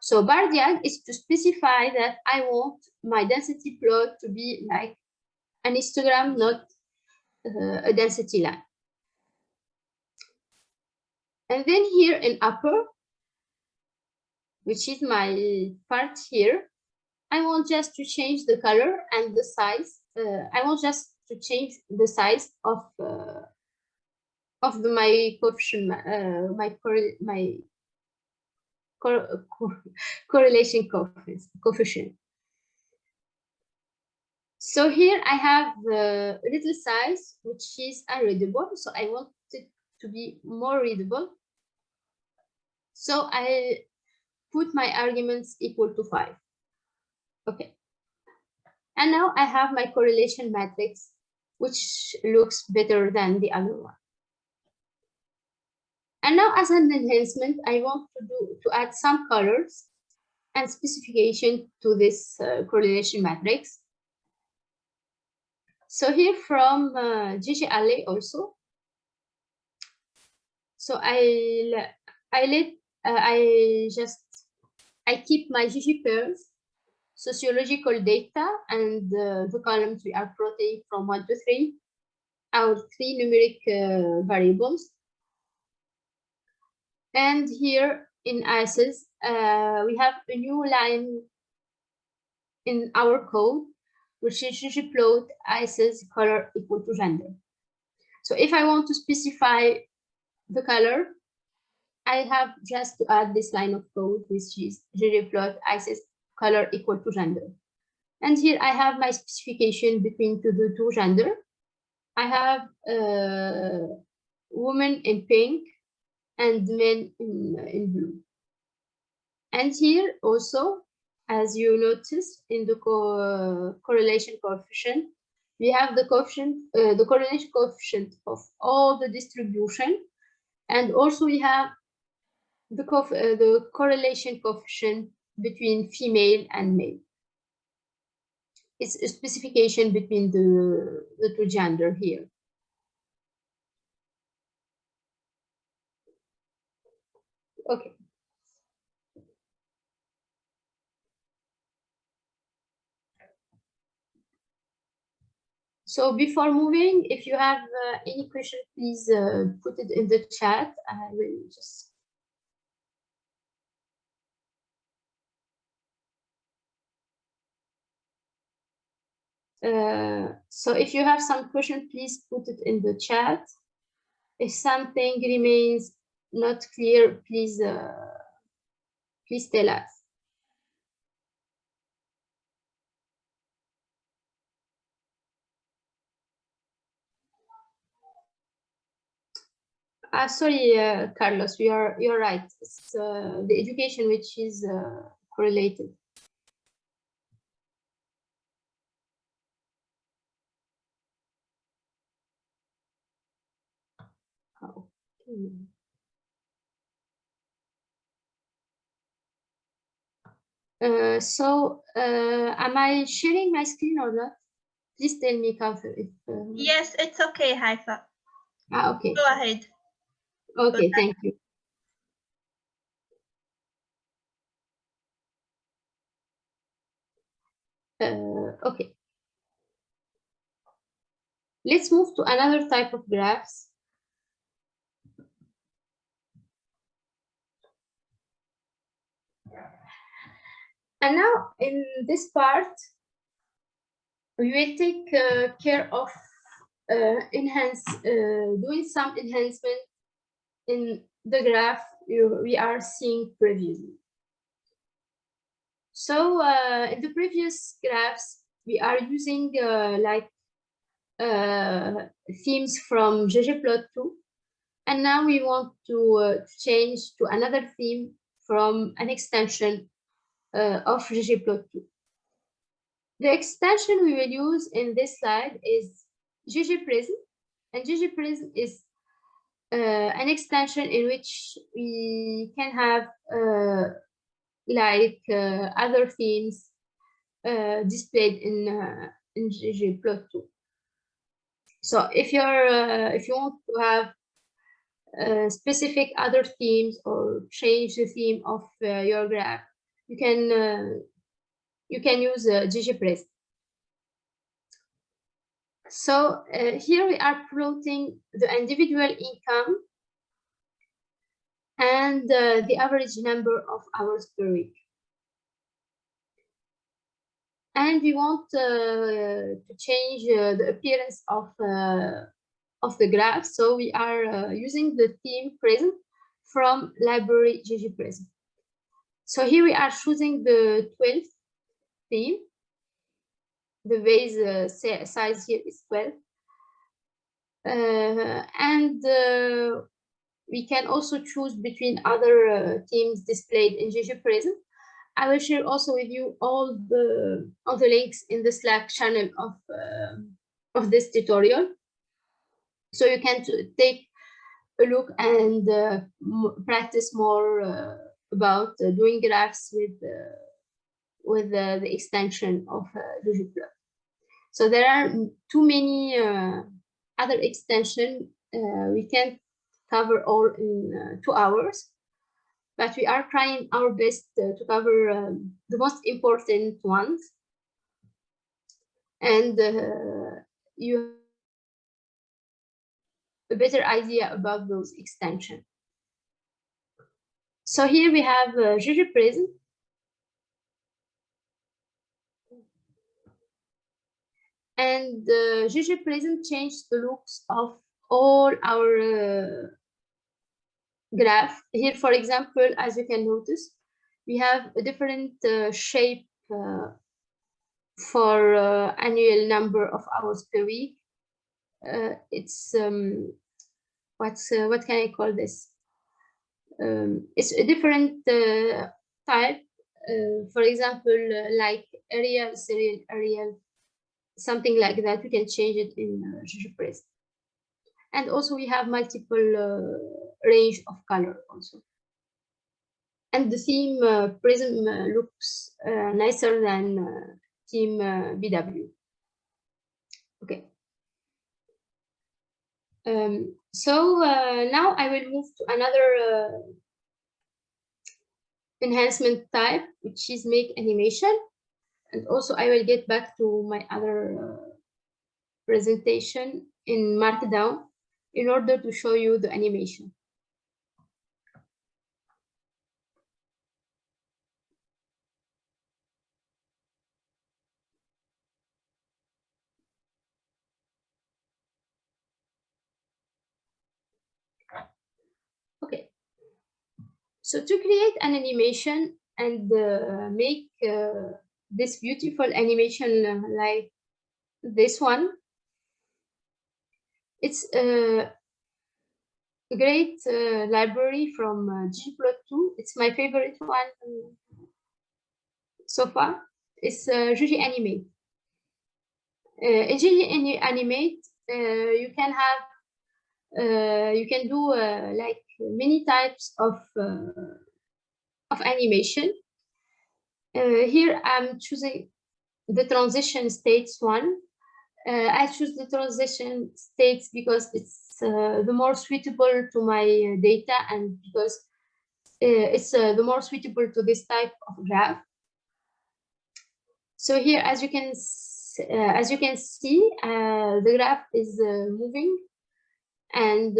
so bar diag is to specify that I want my density plot to be like an histogram, not uh, a density line. And then here in upper, which is my part here, I want just to change the color and the size. Uh, I want just to change the size of uh, of the, my coefficient, uh, my my cor correlation coefficient. So here I have a little size, which is unreadable. So I want it to be more readable. So I put my arguments equal to five. Okay. And now I have my correlation matrix, which looks better than the other one. And now as an enhancement, I want to do to add some colors and specification to this uh, correlation matrix. So here from uh, GGally also. So I I let uh, I just I keep my ggpairs sociological data and uh, the columns we are plotting from one to three, our three numeric uh, variables. And here in ICES, uh, we have a new line in our code, which is ggplot ICES color equal to gender. So if I want to specify the color, I have just to add this line of code, which is ggplot ICES color equal to gender. And here I have my specification between the two gender. I have uh, woman in pink and men in, in blue. And here also, as you notice in the co correlation coefficient, we have the coefficient, uh, the correlation coefficient of all the distribution. And also we have the, co uh, the correlation coefficient between female and male. It's a specification between the, the two gender here. Okay. So before moving, if you have uh, any question, please uh, put it in the chat. I will just Uh, so if you have some question, please put it in the chat. If something remains not clear, please uh, please tell us. Uh, sorry, Carlos, you are you're right. It's uh, the education which is uh, correlated. Uh, so, uh, am I sharing my screen or not? Please tell me, if. Uh... Yes, it's okay, Haifa. Ah, okay. Go ahead. Okay, Go thank you. Uh, okay. Let's move to another type of graphs. And now in this part, we will take uh, care of uh, enhance, uh, doing some enhancement in the graph you, we are seeing previously. So uh, in the previous graphs, we are using uh, like uh, themes from ggplot2 and now we want to uh, change to another theme from an extension uh, of ggplot2 the extension we will use in this slide is ggprism and ggprism is uh, an extension in which we can have uh, like uh, other themes uh, displayed in uh, in ggplot2. So if you're uh, if you want to have specific other themes or change the theme of your graph, you can you can use uh. So uh, here we are plotting the individual income and uh, the average number of hours per week. And we want uh, to change uh, the appearance of, uh, of the graph. So we are uh, using the theme prism from library ggprism. So here we are choosing the 12th theme the base uh, size here is 12. Uh, and uh, we can also choose between other uh, themes displayed in ggprism. I will share also with you all the all the links in the Slack channel of uh, of this tutorial, so you can take a look and uh, practice more about doing graphs with with the extension of uh, So there are too many uh, other extensions. Uh, we can't cover all in uh, two hours, but we are trying our best uh, to cover um, the most important ones. And uh, you a better idea about those extensions. So here we have uh, ggprism and uh, ggprism changed the looks of all our uh, graph. Here, for example, as you can notice, we have a different uh, shape uh, for uh, annual number of hours per week. Uh, it's um, what's what can I call this? Um, it's a different type. for example, like aerial, serial, aerial, something like that, we can change it in uh, And also we have multiple uh, range of color also. And the theme uh, Prism uh, looks uh, nicer than uh, theme BW. Okay. Um, so uh, now I will move to another uh, enhancement type, which is make animation and also I will get back to my other uh, presentation in Markdown in order to show you the animation. Okay, so to create an animation and uh, make uh, this beautiful animation uh, like this one. It's a great uh, library from uh, ggplot2. It's my favorite one so far. It's uh, gganimate. Uh, in gganimate, uh, you can have uh, you can do uh, like many types of of animation uh, here I'm choosing the transition states one. Uh, I choose the transition states because it's uh, the more suitable to my data and because it's the more suitable to this type of graph. So here, as you can uh, as you can see, uh, the graph is uh, moving and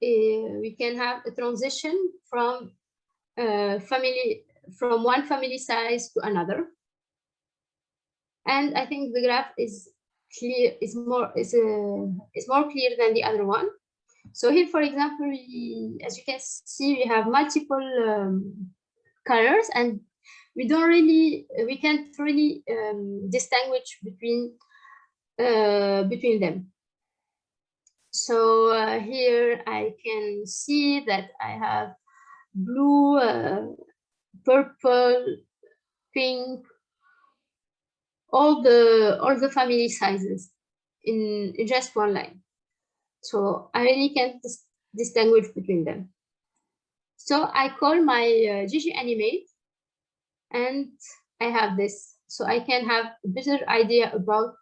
we can have a transition from family from one family size to another. And I think the graph is clear, is more is uh, is more clear than the other one. So here, for example, we, as you can see, we have multiple um, colors, and we don't really, we can't really um, distinguish between uh, between them. So uh, here I can see that I have blue, uh, purple, pink, all the all the family sizes in, just one line. So I really can't dis distinguish between them. So I call my uh, gganimate and I have this. So I can have a better idea about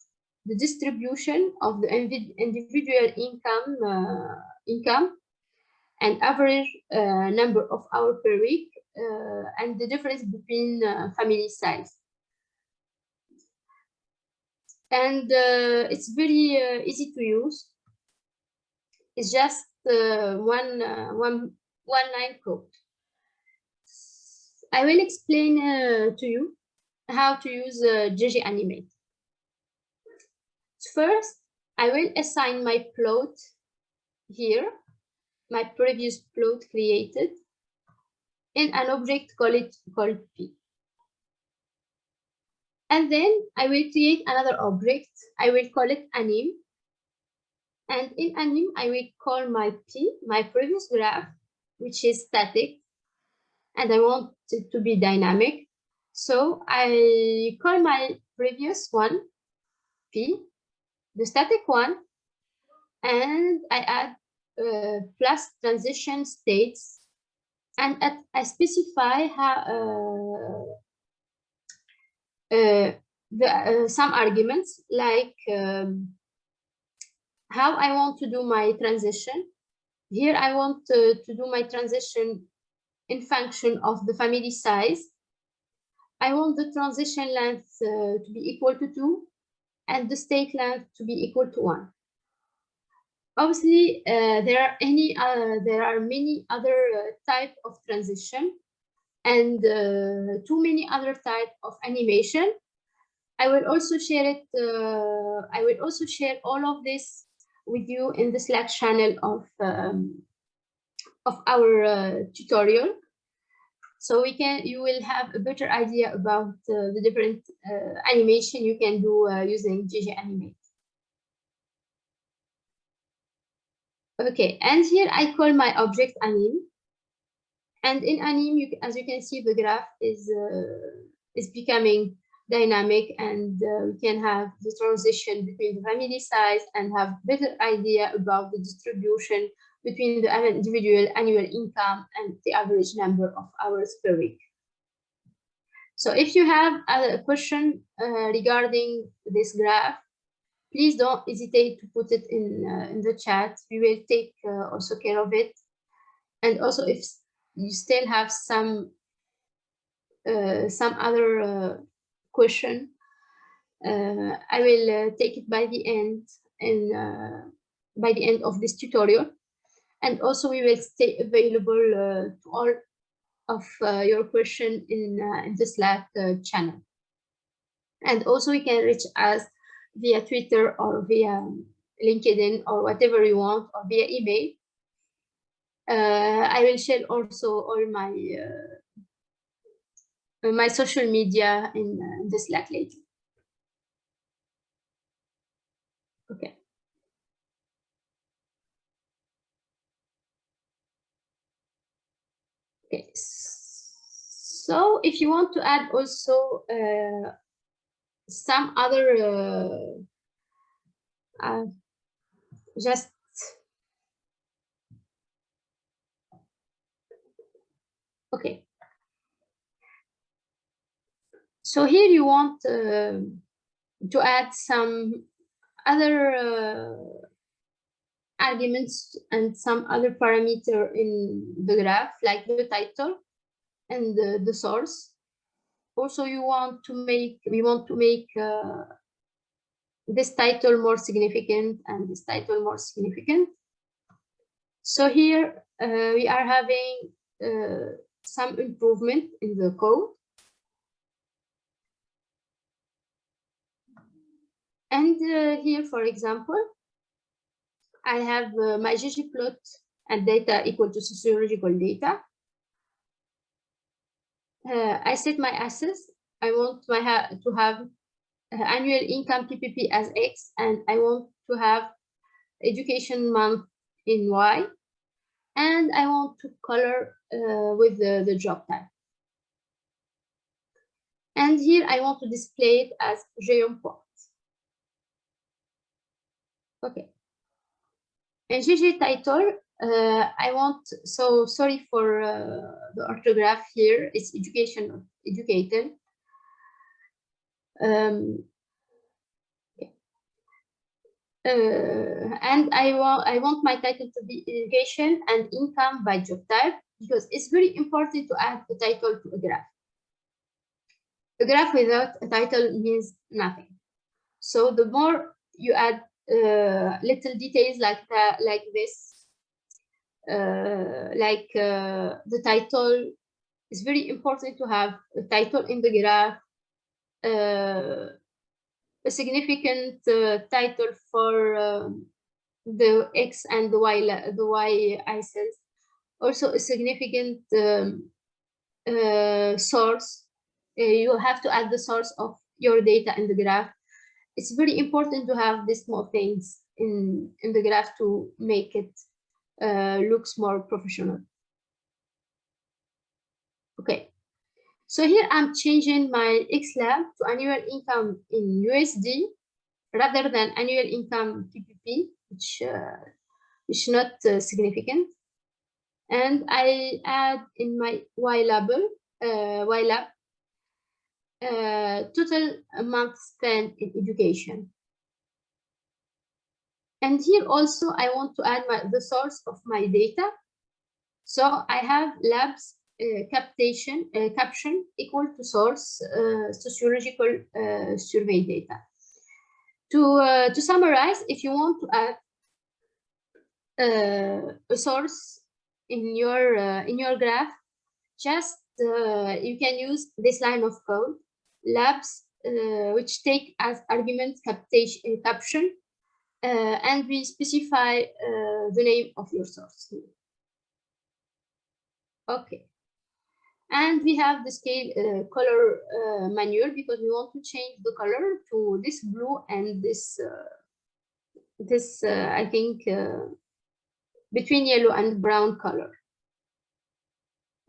the distribution of the individual income uh, income and average uh, number of hours per week uh, and the difference between uh, family size. And uh, it's very uh, easy to use. It's just one, one, one line code. I will explain to you how to use gganimate. First, I will assign my plot here, my previous plot created, in an object called, called P. And then I will create another object. I will call it anim. And in anim, I will call my P, my previous graph, which is static. And I want it to be dynamic. So I call my previous one P the static one, and I add uh, plus transition states, and at, I specify how uh, uh, the, uh, some arguments like um, how I want to do my transition. Here I want to, to do my transition in function of the family size. I want the transition length uh, to be equal to 2 and the state length to be equal to one. Obviously, uh, there are any uh, there are many other uh, type of transition and uh, too many other type of animation. I will also share it. Uh, I will also share all of this with you in the Slack channel of um, of our uh, tutorial so we can you will have a better idea about uh, the different uh, animation you can do uh, using gganimate. Okay, and here I call my object anim. And in anim, you, as you can see, the graph is uh, is becoming dynamic and uh, we can have the transition between the family size and have better idea about the distribution between the individual annual income and the average number of hours per week. So if you have a question uh, regarding this graph, please don't hesitate to put it in, uh, in the chat. We will take uh, also care of it. And also if you still have some uh, some other uh, question, uh, I will take it by the end and by the end of this tutorial and also we will stay available uh, to all of uh, your question in, uh, in the Slack channel. And also we can reach us via Twitter or via LinkedIn or whatever you want or via email. Uh, I will share also all my uh, my social media in, uh, in the Slack later. Okay. Okay, so if you want to add also uh, some other uh, uh, just okay. So here you want uh, to add some other uh, arguments and some other parameter in the graph, like the title and the, the source. Also, you want to make, we want to make uh, this title more significant and this title more significant. So here uh, we are having uh, some improvement in the code. And uh, here, for example, I have uh, my ggplot and data equal to sociological data. uh, I set my assets. I want my ha to have uh, annual income PPP as X, and I want to have education month in Y, and I want to color uh, with the, the job type. And here I want to display it as Geom port. Okay. And GG title, uh, I want, so sorry for uh, the orthograph here, it's education, educated. Um, uh, and I want I want my title to be education and income by job type because it's very important to add the title to a graph. A graph without a title means nothing. So the more you add uh, little details like that, like this, uh, like uh, the title, it's very important to have a title in the graph, uh, a significant uh, title for um, the X and the Y, the Y axis. Also a significant um, uh, source. You have to add the source of your data in the graph. It's very important to have these small things in, in the graph to make it uh, looks more professional. Okay, so here I'm changing my XLab to annual income in USD rather than annual income PPP, which uh, is not uh, significant. And I add in my YLab, uh, YLab, uh, total amount spent in education. And here also I want to add my, the source of my data. So I have labs uh, captation, uh, caption equal to source uh, sociological survey data. To, to summarize, if you want to add a source in your in your graph, just you can use this line of code, labs which take as argument captation, caption, and we specify the name of your source. Okay. And we have the scale uh, color uh, manual because we want to change the color to this blue and this, uh, this uh, I think, uh, between yellow and brown color.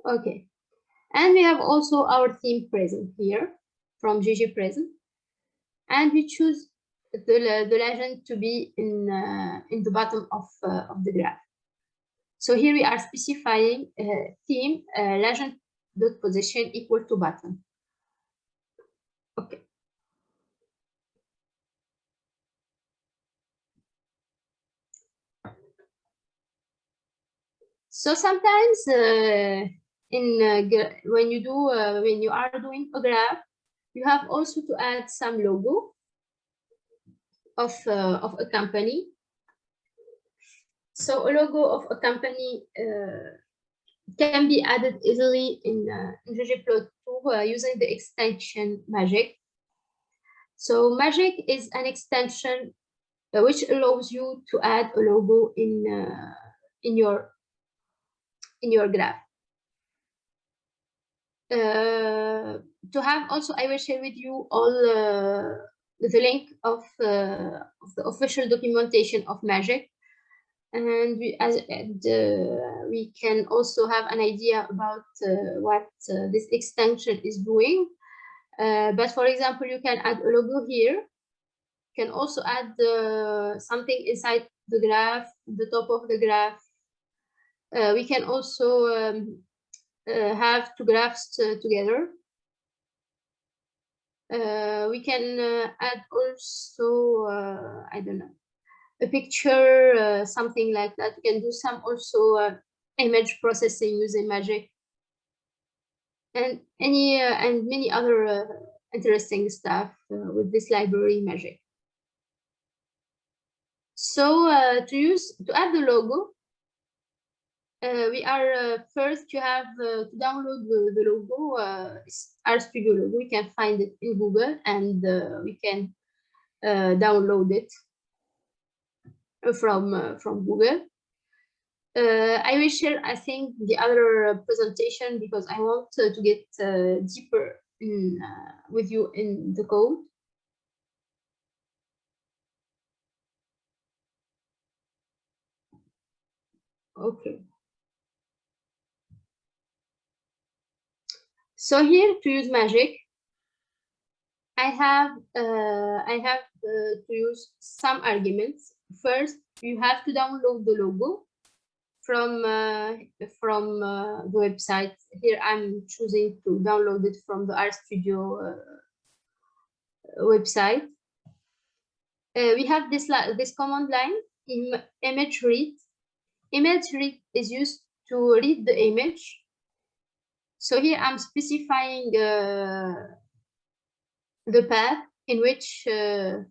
Okay. And we have also our theme prism here from ggprism. And we choose the, the legend to be in, uh, in the bottom of, of the graph. So here we are specifying theme legend dot position equal to button. Okay. So sometimes uh, in uh, when you do uh, when you are doing a graph, you have also to add some logo of uh, of a company. So a logo of a company uh, can be added easily in, uh, in ggplot2 uh, using the extension magick. So magick is an extension uh, which allows you to add a logo in uh, in your in your graph. Uh, to have also, I will share with you all uh, the link of, of the official documentation of magick and we, as, uh, we can also have an idea about uh, what uh, this extension is doing. Uh, but for example, you can add a logo here. You can also add uh, something inside the graph, the top of the graph. Uh, we can also um, have two graphs together. We can add also, uh, I don't know, a picture, uh, something like that. You can do some also uh, image processing using magick and any uh, and many other uh, interesting stuff uh, with this library magick. So uh, to use to add the logo, Uh, we are uh, first you have uh, to download the, the logo, RStudio logo. We can find it in Google and we can download it from uh, from Google. uh, I will share, I think, the other presentation because I want to, get uh, deeper in, uh, with you in the code. Okay. So here to use magick, I have uh, I have uh, to use some arguments. First, you have to download the logo from uh, from uh, the website. Here I'm choosing to download it from the RStudio uh, website. Uh, we have this this command line in image read. Image read is used to read the image. So here I'm specifying uh, the path in which uh,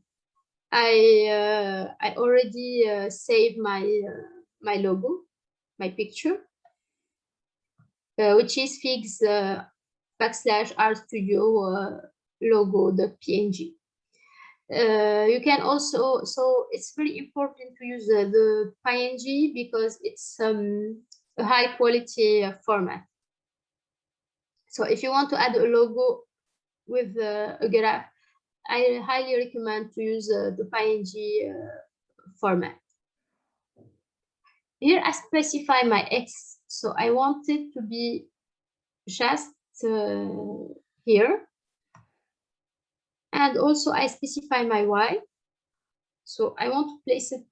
I I already saved my my logo my picture, uh, which is figs uh, backslash RStudio uh, logo the PNG. Uh, you can also, so it's very important to use uh, the PNG because it's um, a high quality uh, format. So if you want to add a logo with uh, a graph, I highly recommend to use uh, the PNG format. Here I specify my X. So I want it to be just uh, here. And also I specify my Y. So I want to place it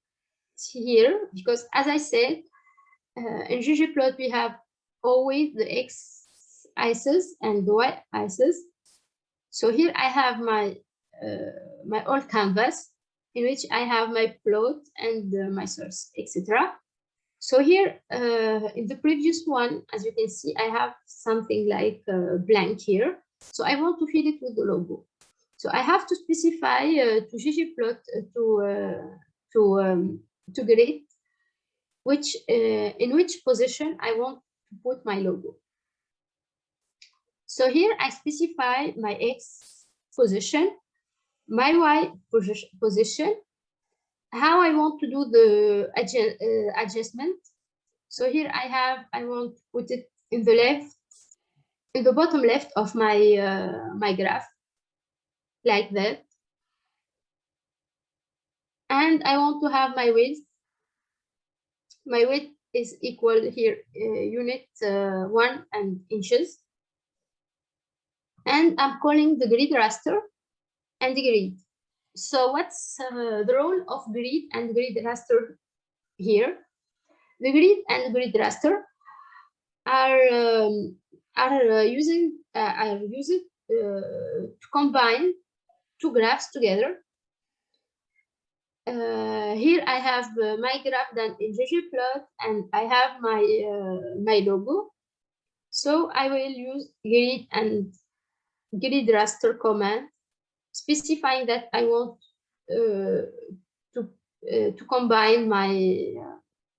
here because as I said, uh, in ggplot we have always the X axis and the Y axis. So here I have my uh, my old canvas in which I have my plot and uh, my source, etc. So here uh, in the previous one, as you can see, I have something like blank here. So I want to fill it with the logo. So I have to specify uh, to ggplot uh, to uh, to um, to grid which in which position I want to put my logo. So here I specify my x position, my y position, how I want to do the uh, adjustment. So here I have, I want to put it in the left, in the bottom left of my, uh, my graph, like that. And I want to have my width. My width is equal here, uh, unit uh, one and inches. And I'm calling the grid raster and the grid. So what's uh, the role of grid and grid raster here? The grid and grid raster are um, are uh, using uh, are used uh, to combine two graphs together. Uh, here I have uh, my graph done in ggplot and I have my my logo. So I will use grid and grid raster command specifying that I want uh, to uh, to combine my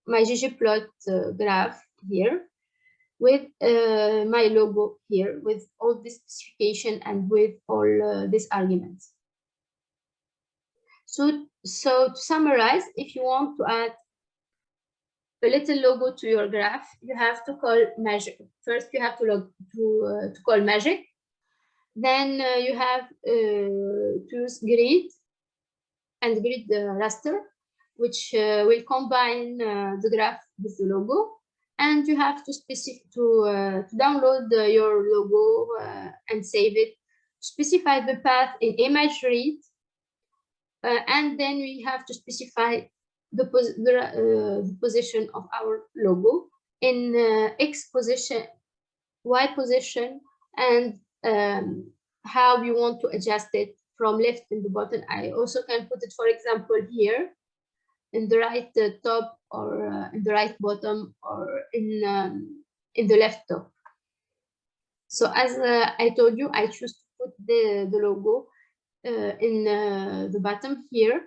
my ggplot uh, graph here with uh, my logo here with all this specification and with all uh, these arguments. So, so to summarize, if you want to add a little logo to your graph, you have to call magick. First, you have to log to uh, to call magick, then uh, you have uh, to grid and grid raster, which uh, will combine the graph with the logo. And you have to specific to, to download your logo and save it. Specify the path in image read, and then we have to specify the, pos the, uh, the, position of our logo in uh, X position, Y position, and um, how you want to adjust it from left in the bottom. I also can put it, for example, here in the right uh, top or uh, in the right bottom or in um, in the left top. So as uh, I told you, I choose to put the, the logo uh, in uh, the bottom here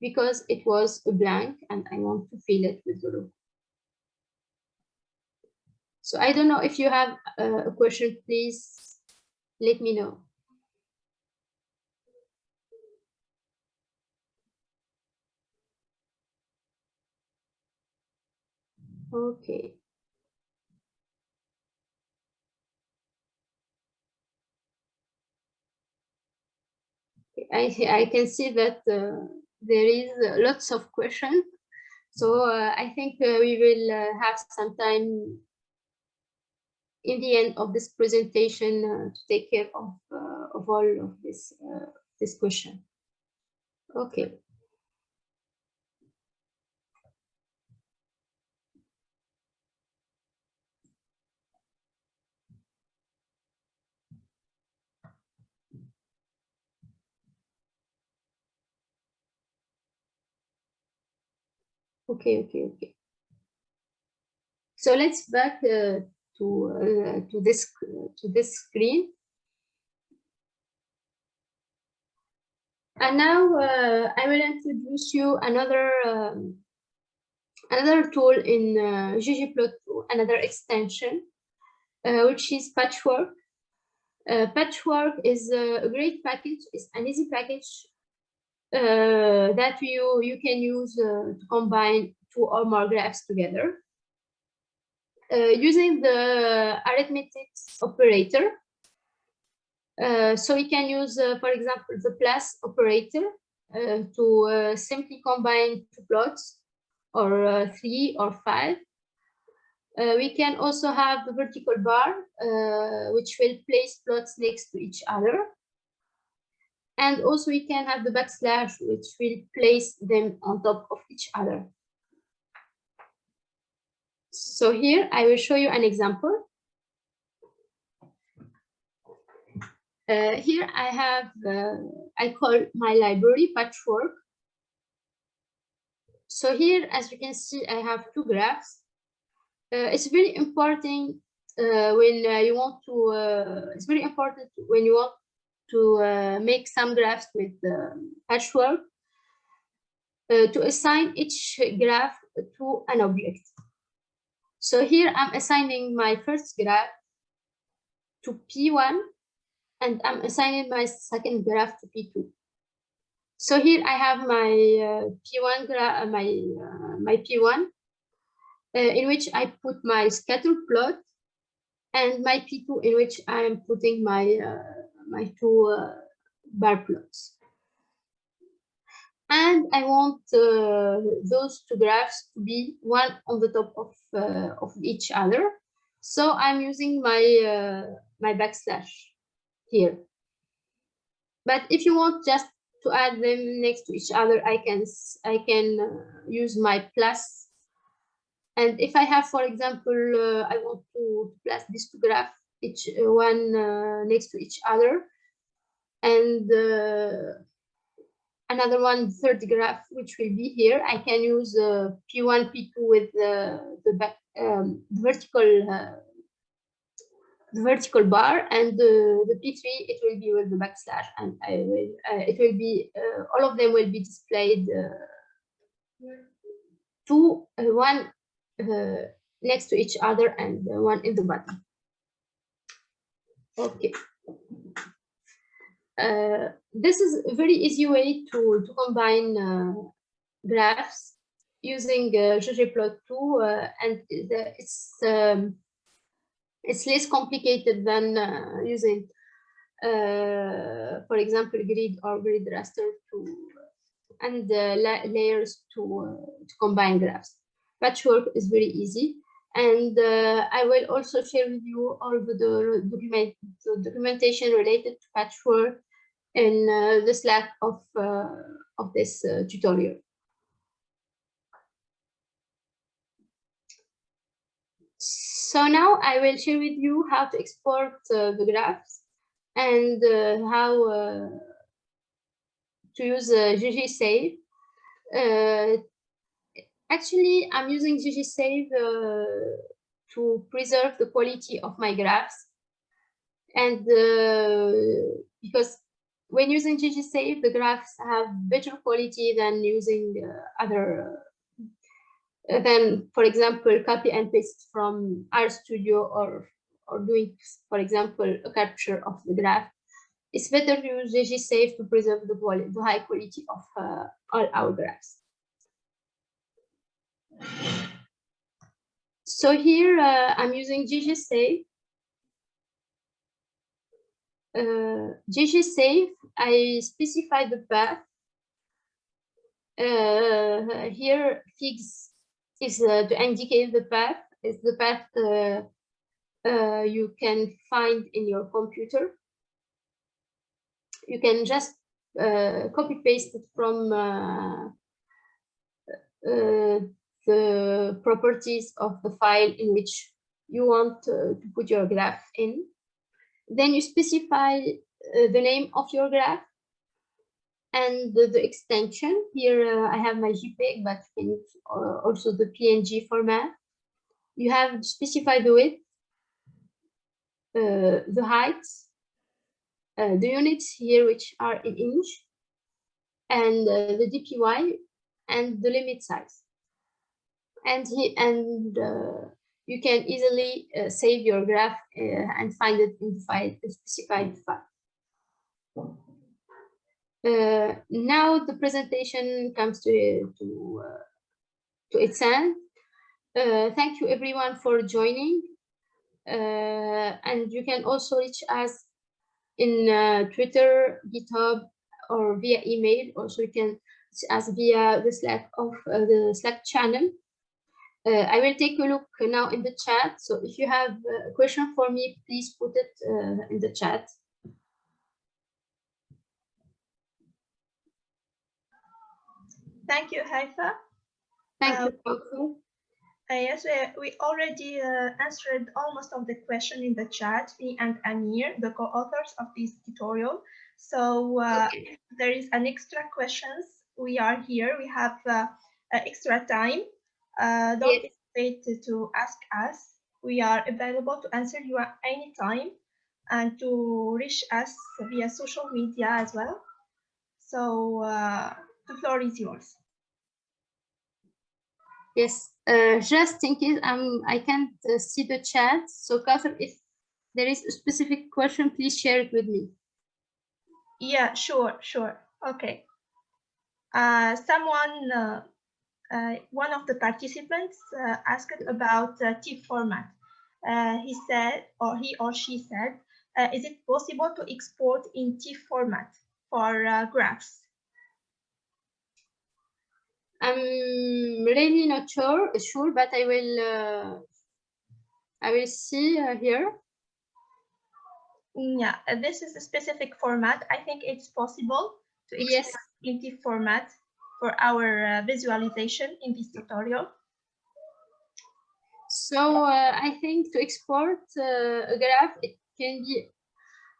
because it was a blank and I want to fill it with the logo. So I don't know if you have uh, a question, please let me know. Okay. I, I can see that uh, there is lots of questions. So uh, I think uh, we will uh, have some time in the end of this presentation uh, to take care of, uh, of all of this, this question. Okay. Okay, okay, okay. So let's back uh, to uh, to this to this screen. And now uh, I will introduce you another um, another tool in uh, ggplot2, another extension, which is Patchwork. Uh, Patchwork is a great package. It's an easy package uh, that you, you can use uh, to combine two or more graphs together. Uh, using the arithmetic operator, uh, so we can use, uh, for example, the plus operator uh, to simply combine two plots or three or five. we can also have the vertical bar, which will place plots next to each other. And also we can have the backslash, which will place them on top of each other. So here I will show you an example. Uh, here I have, uh, I call my library patchwork. So here, as you can see, I have two graphs. Uh, it's very important uh, when uh, you want to, uh, it's very important when you want to make some graphs with patchwork to assign each graph to an object. So here I'm assigning my first graph to P1 and I'm assigning my second graph to P2. So here I have my uh, P1 graph, uh, my uh, my P1, uh, in which I put my scatter plot, and my P2 in which I am putting my my two uh, bar plots. And I want uh, those two graphs to be one on the top of, uh, of each other. So I'm using my, my backslash here. But if you want just to add them next to each other, I can I can uh, use my plus. And if I have, for example, uh, I want to plus these two graphs each uh, one uh, next to each other and uh, another one third graph which will be here i can use uh, p1 p2 with uh, the back, um, vertical uh, the vertical bar and the, the p3 it will be with the backslash and i will it will be all of them will be displayed two one next to each other and one in the bottom Okay. Uh, this is a very easy way to, to combine uh, graphs using uh, ggplot2 uh, and it's um, it's less complicated than uh, using uh, for example grid or grid raster to and la layers to, to combine graphs. Patchwork is very easy. And I will also share with you all the, the, document, the documentation related to patchwork in uh, the Slack of, uh, of this uh, tutorial. So now I will share with you how to export uh, the graphs and uh, how to use GGSave Actually, I'm using ggsave uh, to preserve the quality of my graphs. And uh, because when using ggsave, the graphs have better quality than using uh, other, uh, than, for example, copy and paste from RStudio or, or doing, for example, a capture of the graph. It's better to use ggsave to preserve the, quality, the high quality of uh, all our graphs. So here uh, I'm using ggsave. Uh, ggsave, I specify the path. Uh, here figs is uh, to indicate the path, is the path uh, uh, you can find in your computer. You can just uh, copy paste it from uh, the properties of the file in which you want to put your graph in. Then you specify the name of your graph and the, the extension. Here uh, I have my JPEG, but can uh, also the PNG format. You have specified the width, uh, the height, uh, the units here, which are in inch, and uh, the DPY, and the limit size. And, he, and uh, you can easily save your graph and find it in the specified file. Uh, now the presentation comes to to, uh, to its end. Uh, thank you everyone for joining. and you can also reach us in Twitter, GitHub, or via email. Also, you can reach us via the Slack of the Slack channel. Uh, I will take a look now in the chat. So if you have a question for me, please put it uh, in the chat. Thank you, Haifa. Thank uh, you, uh, yes, we, we already uh, answered almost of the question in the chat, me and Amir, the co-authors of this tutorial. So uh, okay. there is an extra questions. We are here. We have uh, extra time. Uh, don't yes. hesitate to ask us. We are available to answer you at any time and to reach us via social media as well. So the floor is yours. Yes, uh, just in case um, I can't uh, see the chat. So Catherine, if there is a specific question, please share it with me. Yeah, sure, sure. Okay. Uh, someone, uh, uh, one of the participants uh, asked about TIFF format. he said, or he or she said, is it possible to export in TIFF format for graphs? I'm really not sure, sure, but I will, uh, I will see uh, here. Yeah, uh, this is a specific format. I think it's possible to export yes. in the format for our uh, visualization in this tutorial. So uh, I think to export uh, a graph, it can be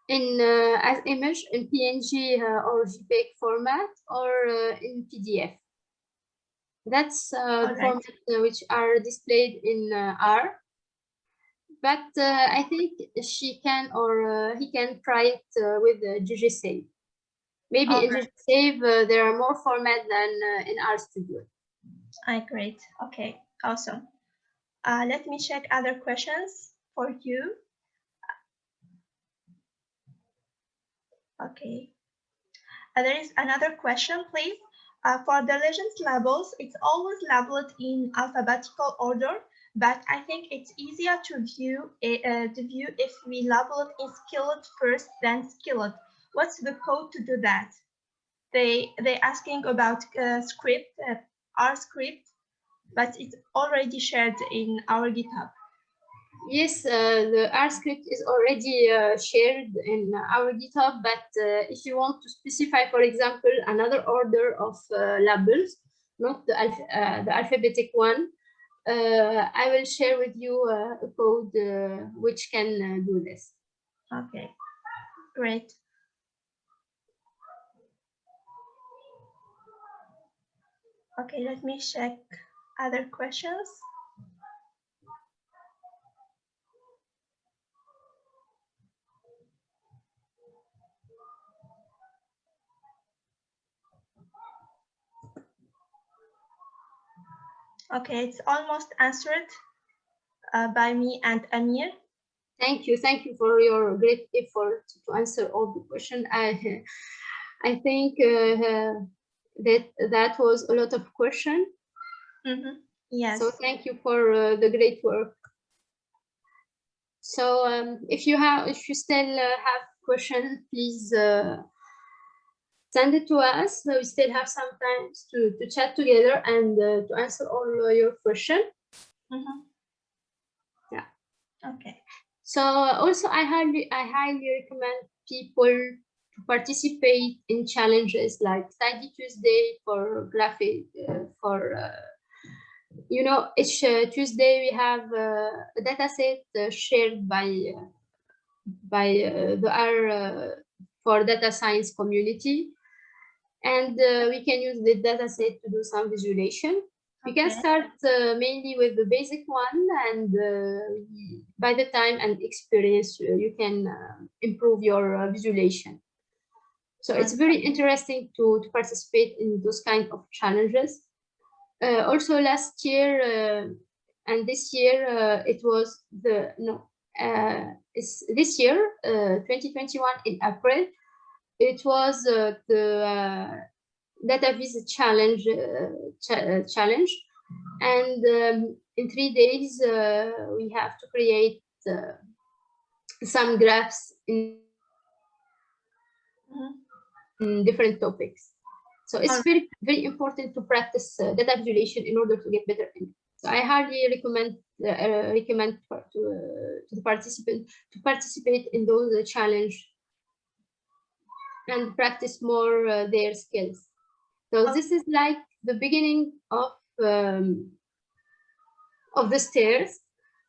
in uh, as image in PNG uh, or JPEG format or uh, in PDF. That's uh, right. format which are displayed in R. But uh, I think she can or uh, he can try it with uh, ggsave. Maybe in right. ggsave there are more formats than uh, in RStudio. I great. Okay, awesome. Uh, let me check other questions for you. Okay. Uh, there is another question, please. Uh, for the legends labels, it's always labeled in alphabetical order, but I think it's easier to view eh, uh, to view if we label it in skillet first, then skillet. What's the code to do that? They they asking about uh, script, uh, R script, but it's already shared in our GitHub. Yes, uh, the R script is already uh, shared in our GitHub, but uh, if you want to specify, for example, another order of uh, labels, not the, alph uh, the alphabetic one, uh, I will share with you a code which can do this. Okay, great. Okay, let me check other questions. Okay, it's almost answered uh, by me and Amir. Thank you. Thank you for your great effort to answer all the questions. I, I think uh, that that was a lot of question. Mm -hmm. Yes. So thank you for uh, the great work. So um, if you have, if you still uh, have questions, please uh, send it to us. So we still have some time to, to chat together and uh, to answer all your questions. Mm -hmm. Yeah. Okay. So also I highly, I highly recommend people participate in challenges like Tidy Tuesday for graphic, uh, for uh, you know, each uh, Tuesday we have uh, a data set uh, shared by by the R for data science community. And we can use the data set to do some visualization. We can start uh, mainly with the basic one and uh, by the time and experience uh, you can improve your visualization. So it's very interesting to, to participate in those kind of challenges. Uh, also last year uh, and this year uh, it was the no it's this year 2021 in April it was the data viz challenge ch challenge and um, in three days uh, we have to create uh, some graphs in, mm -hmm. In different topics so it's very, very important to practice uh, data visualization in order to get better. So I highly recommend uh, uh, recommend to, uh, to the participant to participate in those uh, challenge and practice more uh, their skills. So this is like the beginning of um, of the stairs,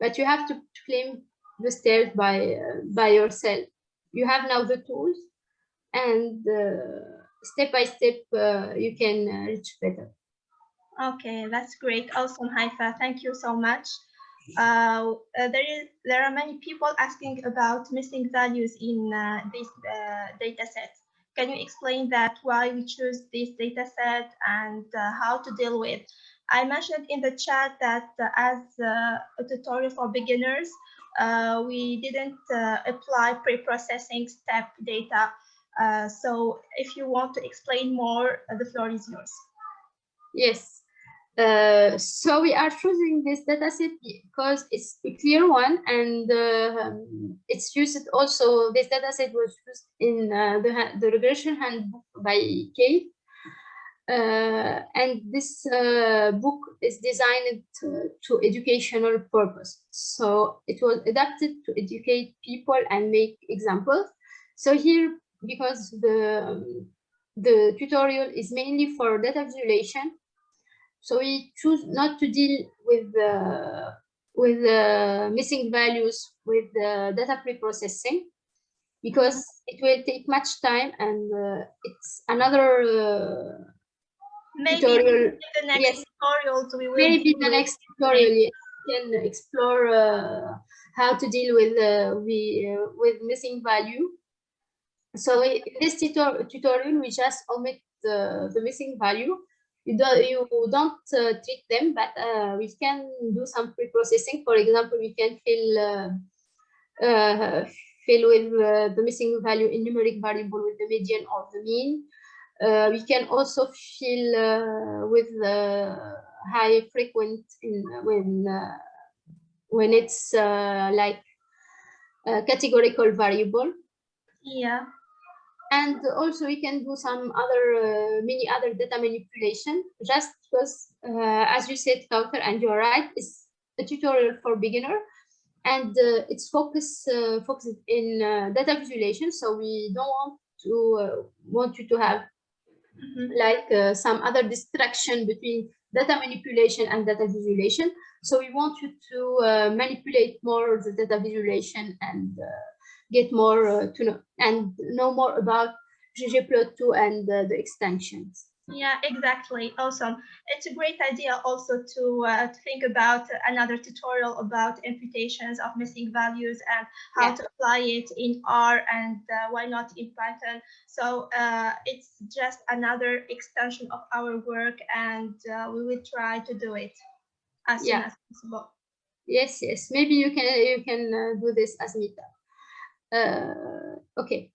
but you have to climb the stairs by by yourself. You have now the tools and step by step uh, you can uh, reach better. Okay, that's great. Awesome, Haifa. Thank you so much. Uh, uh, there is there are many people asking about missing values in uh, this uh, data set. Can you explain that why we choose this data set and how to deal with? I mentioned in the chat that as a tutorial for beginners, we didn't apply pre-processing step data uh, so if you want to explain more, uh, the floor is yours. Yes. Uh, so we are choosing this dataset because it's a clear one and uh, it's used also, this dataset was used in uh, the, the regression handbook by Keith. And this book is designed to, to educational purpose. So it was adapted to educate people and make examples. So here because the the tutorial is mainly for data visualization. So we choose not to deal with the with the missing values with the data pre-processing because it will take much time and uh, it's another uh, maybe tutorial. the next yes. tutorials we will maybe the next tutorial yes, can explore uh, how to deal with uh, we, uh, with missing value so in this tutor tutorial, we just omit the, the missing value. You don't, you don't uh, treat them, but uh, we can do some pre-processing. For example, we can fill uh, uh fill with uh, the missing value in numeric variable with the median or the mean. Uh, we can also fill with the high frequent in when when it's like categorical variable. Yeah and also we can do some other uh, many other data manipulation. Just because uh, as you said Kauthar and you're right it's a tutorial for beginner. And uh, it's focused uh, focused in uh, data visualization. So we don't want to uh, want you to have mm -hmm. like some other distraction between data manipulation and data visualization. So we want you to manipulate more the data visualization and get more uh, to know and know more about ggplot2 and uh, the extensions. Yeah, exactly. Awesome. It's a great idea also to, uh, to think about another tutorial about imputations of missing values and how yeah. to apply it in R and uh, why not in Python. So uh, it's just another extension of our work and uh, we will try to do it as yeah. soon as possible. Yes, yes. Maybe you can you can uh, do this as meetup. Uh, okay.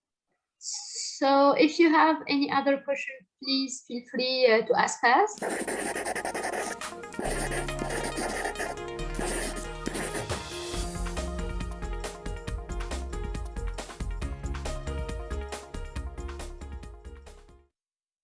So if you have any other question, please feel free uh, to ask us.